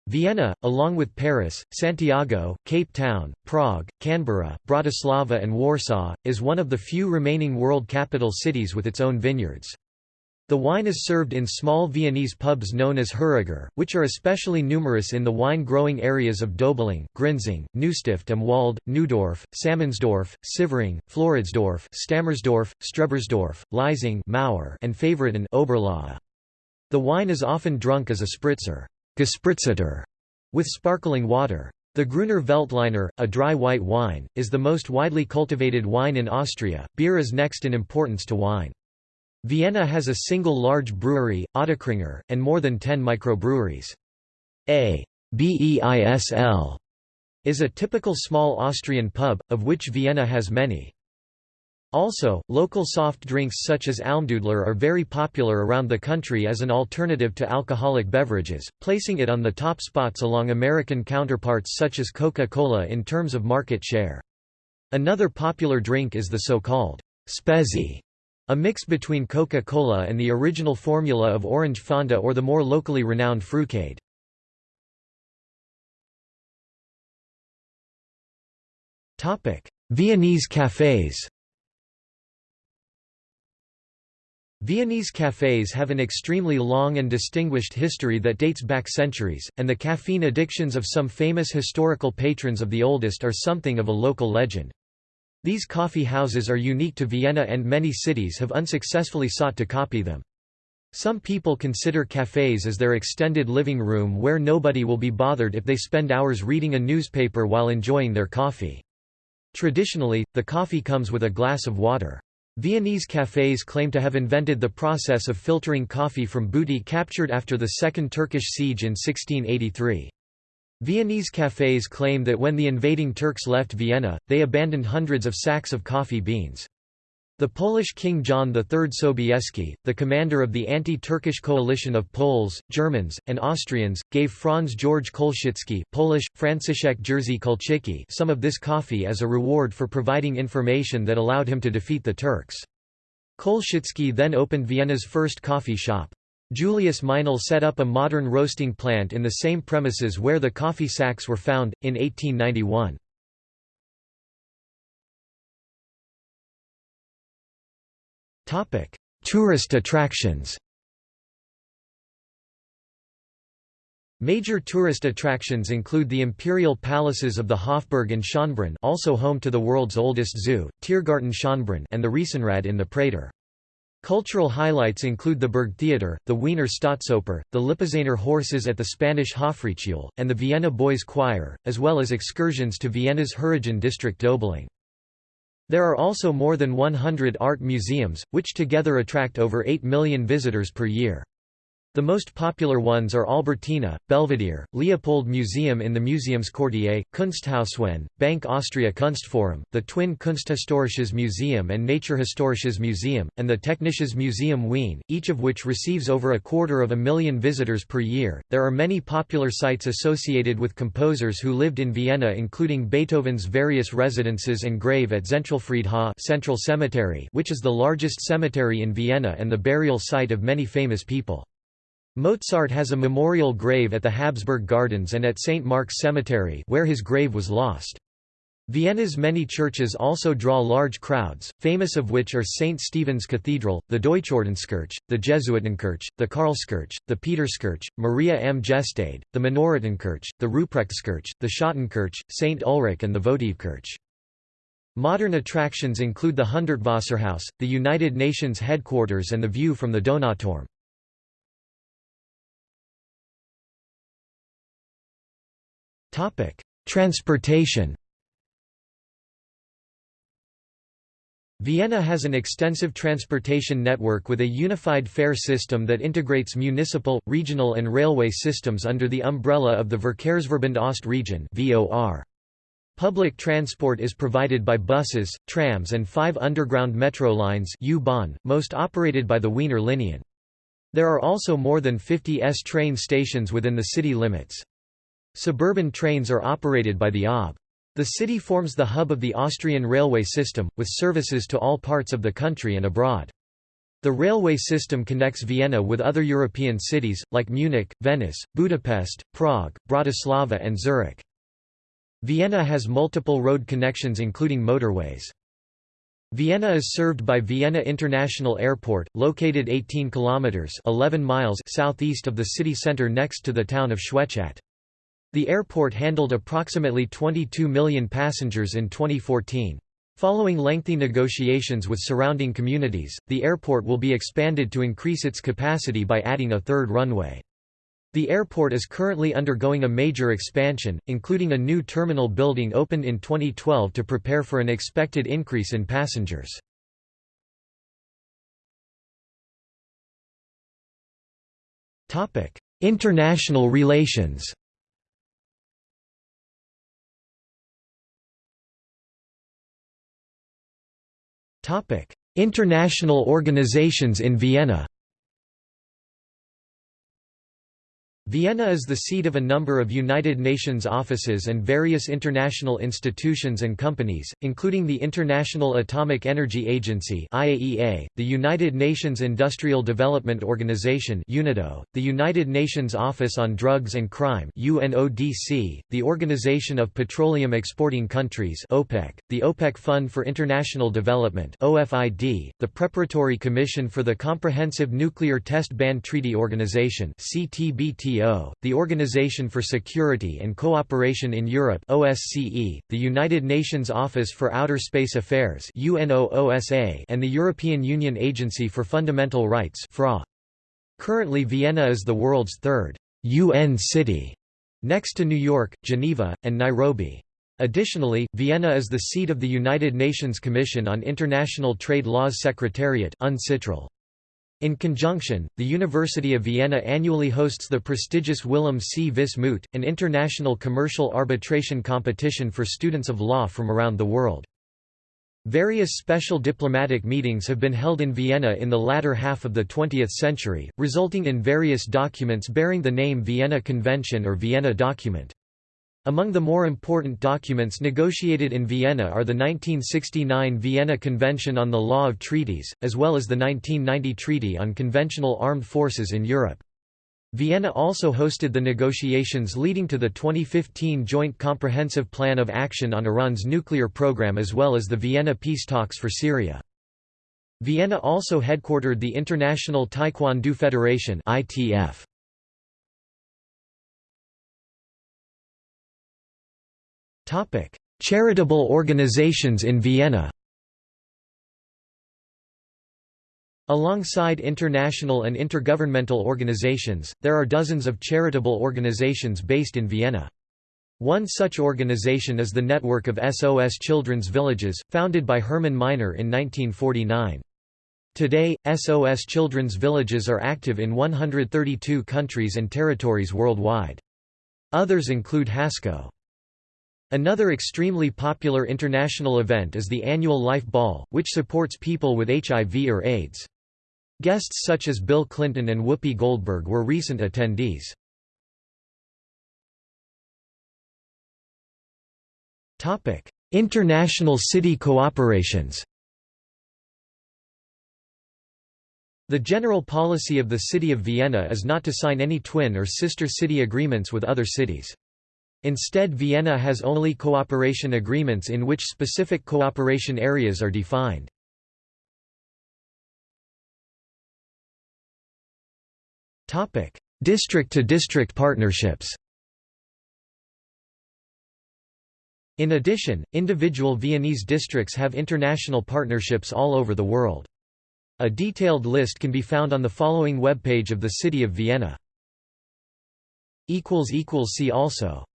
Vienna, along with Paris, Santiago, Cape Town, Prague, Canberra, Bratislava and Warsaw, is one of the few remaining world capital cities with its own vineyards. The wine is served in small Viennese pubs known as Heuriger, which are especially numerous in the wine-growing areas of Dobeling, Grinzing, Neustift am Wald, Neudorf, Salmannsdorf, Sievering, Floridsdorf, Stammersdorf, Strebersdorf, Liesing Mauer, and Favoriten Oberlaa. The wine is often drunk as a spritzer with sparkling water. The Gruner Veltliner, a dry white wine, is the most widely cultivated wine in Austria. Beer is next in importance to wine. Vienna has a single large brewery, Ottakringer, and more than 10 microbreweries. A BEISL is a typical small Austrian pub, of which Vienna has many. Also, local soft drinks such as Almdudler are very popular around the country as an alternative to alcoholic beverages, placing it on the top spots along American counterparts such as Coca-Cola in terms of market share. Another popular drink is the so-called Spezi, a mix between Coca-Cola and the original formula of orange Fanta or the more locally renowned Frucade. Viennese cafes Viennese cafes have an extremely long and distinguished history that dates back centuries, and the caffeine addictions of some famous historical patrons of the oldest are something of a local legend. These coffee houses are unique to Vienna and many cities have unsuccessfully sought to copy them. Some people consider cafes as their extended living room where nobody will be bothered if they spend hours reading a newspaper while enjoying their coffee. Traditionally, the coffee comes with a glass of water. Viennese cafés claim to have invented the process of filtering coffee from booty captured after the Second Turkish siege in 1683. Viennese cafés claim that when the invading Turks left Vienna, they abandoned hundreds of sacks of coffee beans. The Polish King John III Sobieski, the commander of the anti-Turkish coalition of Poles, Germans, and Austrians, gave Franz George Kolschitzky Polish, Franciszek Jerzy Kulczycki some of this coffee as a reward for providing information that allowed him to defeat the Turks. Kolschitzky then opened Vienna's first coffee shop. Julius Meinl set up a modern roasting plant in the same premises where the coffee sacks were found, in 1891. Topic: Tourist attractions. Major tourist attractions include the imperial palaces of the Hofburg and Schönbrunn also home to the world's oldest zoo, Tiergarten Schönbrunn and the Riesenrad in the Prater. Cultural highlights include the Burgtheater, the Wiener Staatsoper, the Lipizzaner horses at the Spanish Hofreitschule, and the Vienna Boys Choir, as well as excursions to Vienna's Heurigen district Döbling. There are also more than 100 art museums, which together attract over 8 million visitors per year. The most popular ones are Albertina, Belvedere, Leopold Museum in the Museums Museumsquartier, KunstHausWien, Bank Austria Kunstforum, the twin Kunsthistorisches Museum and Naturhistorisches Museum, and the Technisches Museum Wien, each of which receives over a quarter of a million visitors per year. There are many popular sites associated with composers who lived in Vienna, including Beethoven's various residences and grave at Zentralfriedhof Central Cemetery, which is the largest cemetery in Vienna and the burial site of many famous people. Mozart has a memorial grave at the Habsburg Gardens and at St. Marx Cemetery where his grave was lost. Vienna's many churches also draw large crowds, famous of which are St. Stephen's Cathedral, the Deutschordenskirche, the Jesuitenkirche, the Karlskirche, the Peterskirche, Maria am Gestade, the Minoritenkirche, the Ruprechtskirche, the Schottenkirche, St. Ulrich and the Votivkirche. Modern attractions include the Hundertwasserhaus, the United Nations headquarters and the view from the Donauturm. Transportation Vienna has an extensive transportation network with a unified fare system that integrates municipal, regional and railway systems under the umbrella of the Verkehrsverbund Ost region Public transport is provided by buses, trams and five underground metro lines most operated by the Wiener Linien. There are also more than 50 S train stations within the city limits. Suburban trains are operated by the OB. The city forms the hub of the Austrian railway system, with services to all parts of the country and abroad. The railway system connects Vienna with other European cities, like Munich, Venice, Budapest, Prague, Bratislava and Zurich. Vienna has multiple road connections including motorways. Vienna is served by Vienna International Airport, located 18 kilometers (11 miles) southeast of the city center next to the town of Schwechat. The airport handled approximately 22 million passengers in 2014. Following lengthy negotiations with surrounding communities, the airport will be expanded to increase its capacity by adding a third runway. The airport is currently undergoing a major expansion, including a new terminal building opened in 2012 to prepare for an expected increase in passengers. International relations International organizations in Vienna Vienna is the seat of a number of United Nations offices and various international institutions and companies, including the International Atomic Energy Agency (IAEA), the United Nations Industrial Development Organization (UNIDO), the United Nations Office on Drugs and Crime (UNODC), the Organization of Petroleum Exporting Countries (OPEC), the OPEC Fund for International Development (OFID), the Preparatory Commission for the Comprehensive Nuclear Test Ban Treaty Organization (CTBT) the Organization for Security and Cooperation in Europe OSCE, the United Nations Office for Outer Space Affairs UNOOSA, and the European Union Agency for Fundamental Rights FRA. Currently Vienna is the world's third UN city, next to New York, Geneva, and Nairobi. Additionally, Vienna is the seat of the United Nations Commission on International Trade Laws Secretariat UNCITRAL. In conjunction, the University of Vienna annually hosts the prestigious Willem C. Vis Moot, an international commercial arbitration competition for students of law from around the world. Various special diplomatic meetings have been held in Vienna in the latter half of the 20th century, resulting in various documents bearing the name Vienna Convention or Vienna Document. Among the more important documents negotiated in Vienna are the 1969 Vienna Convention on the Law of Treaties, as well as the 1990 Treaty on Conventional Armed Forces in Europe. Vienna also hosted the negotiations leading to the 2015 Joint Comprehensive Plan of Action on Iran's nuclear program as well as the Vienna peace talks for Syria. Vienna also headquartered the International Taekwondo Federation ITF. Topic: Charitable organizations in Vienna. Alongside international and intergovernmental organizations, there are dozens of charitable organizations based in Vienna. One such organization is the network of SOS Children's Villages, founded by Hermann Gmeiner in 1949. Today, SOS Children's Villages are active in 132 countries and territories worldwide. Others include HASCO. Another extremely popular international event is the annual Life Ball, which supports people with HIV or AIDS. Guests such as Bill Clinton and Whoopi Goldberg were recent attendees. Topic: International city cooperations The general policy of the City of Vienna is not to sign any twin or sister city agreements with other cities. Instead Vienna has only cooperation agreements in which specific cooperation areas are defined. District-to-district -district partnerships In addition, individual Viennese districts have international partnerships all over the world. A detailed list can be found on the following webpage of the City of Vienna. See also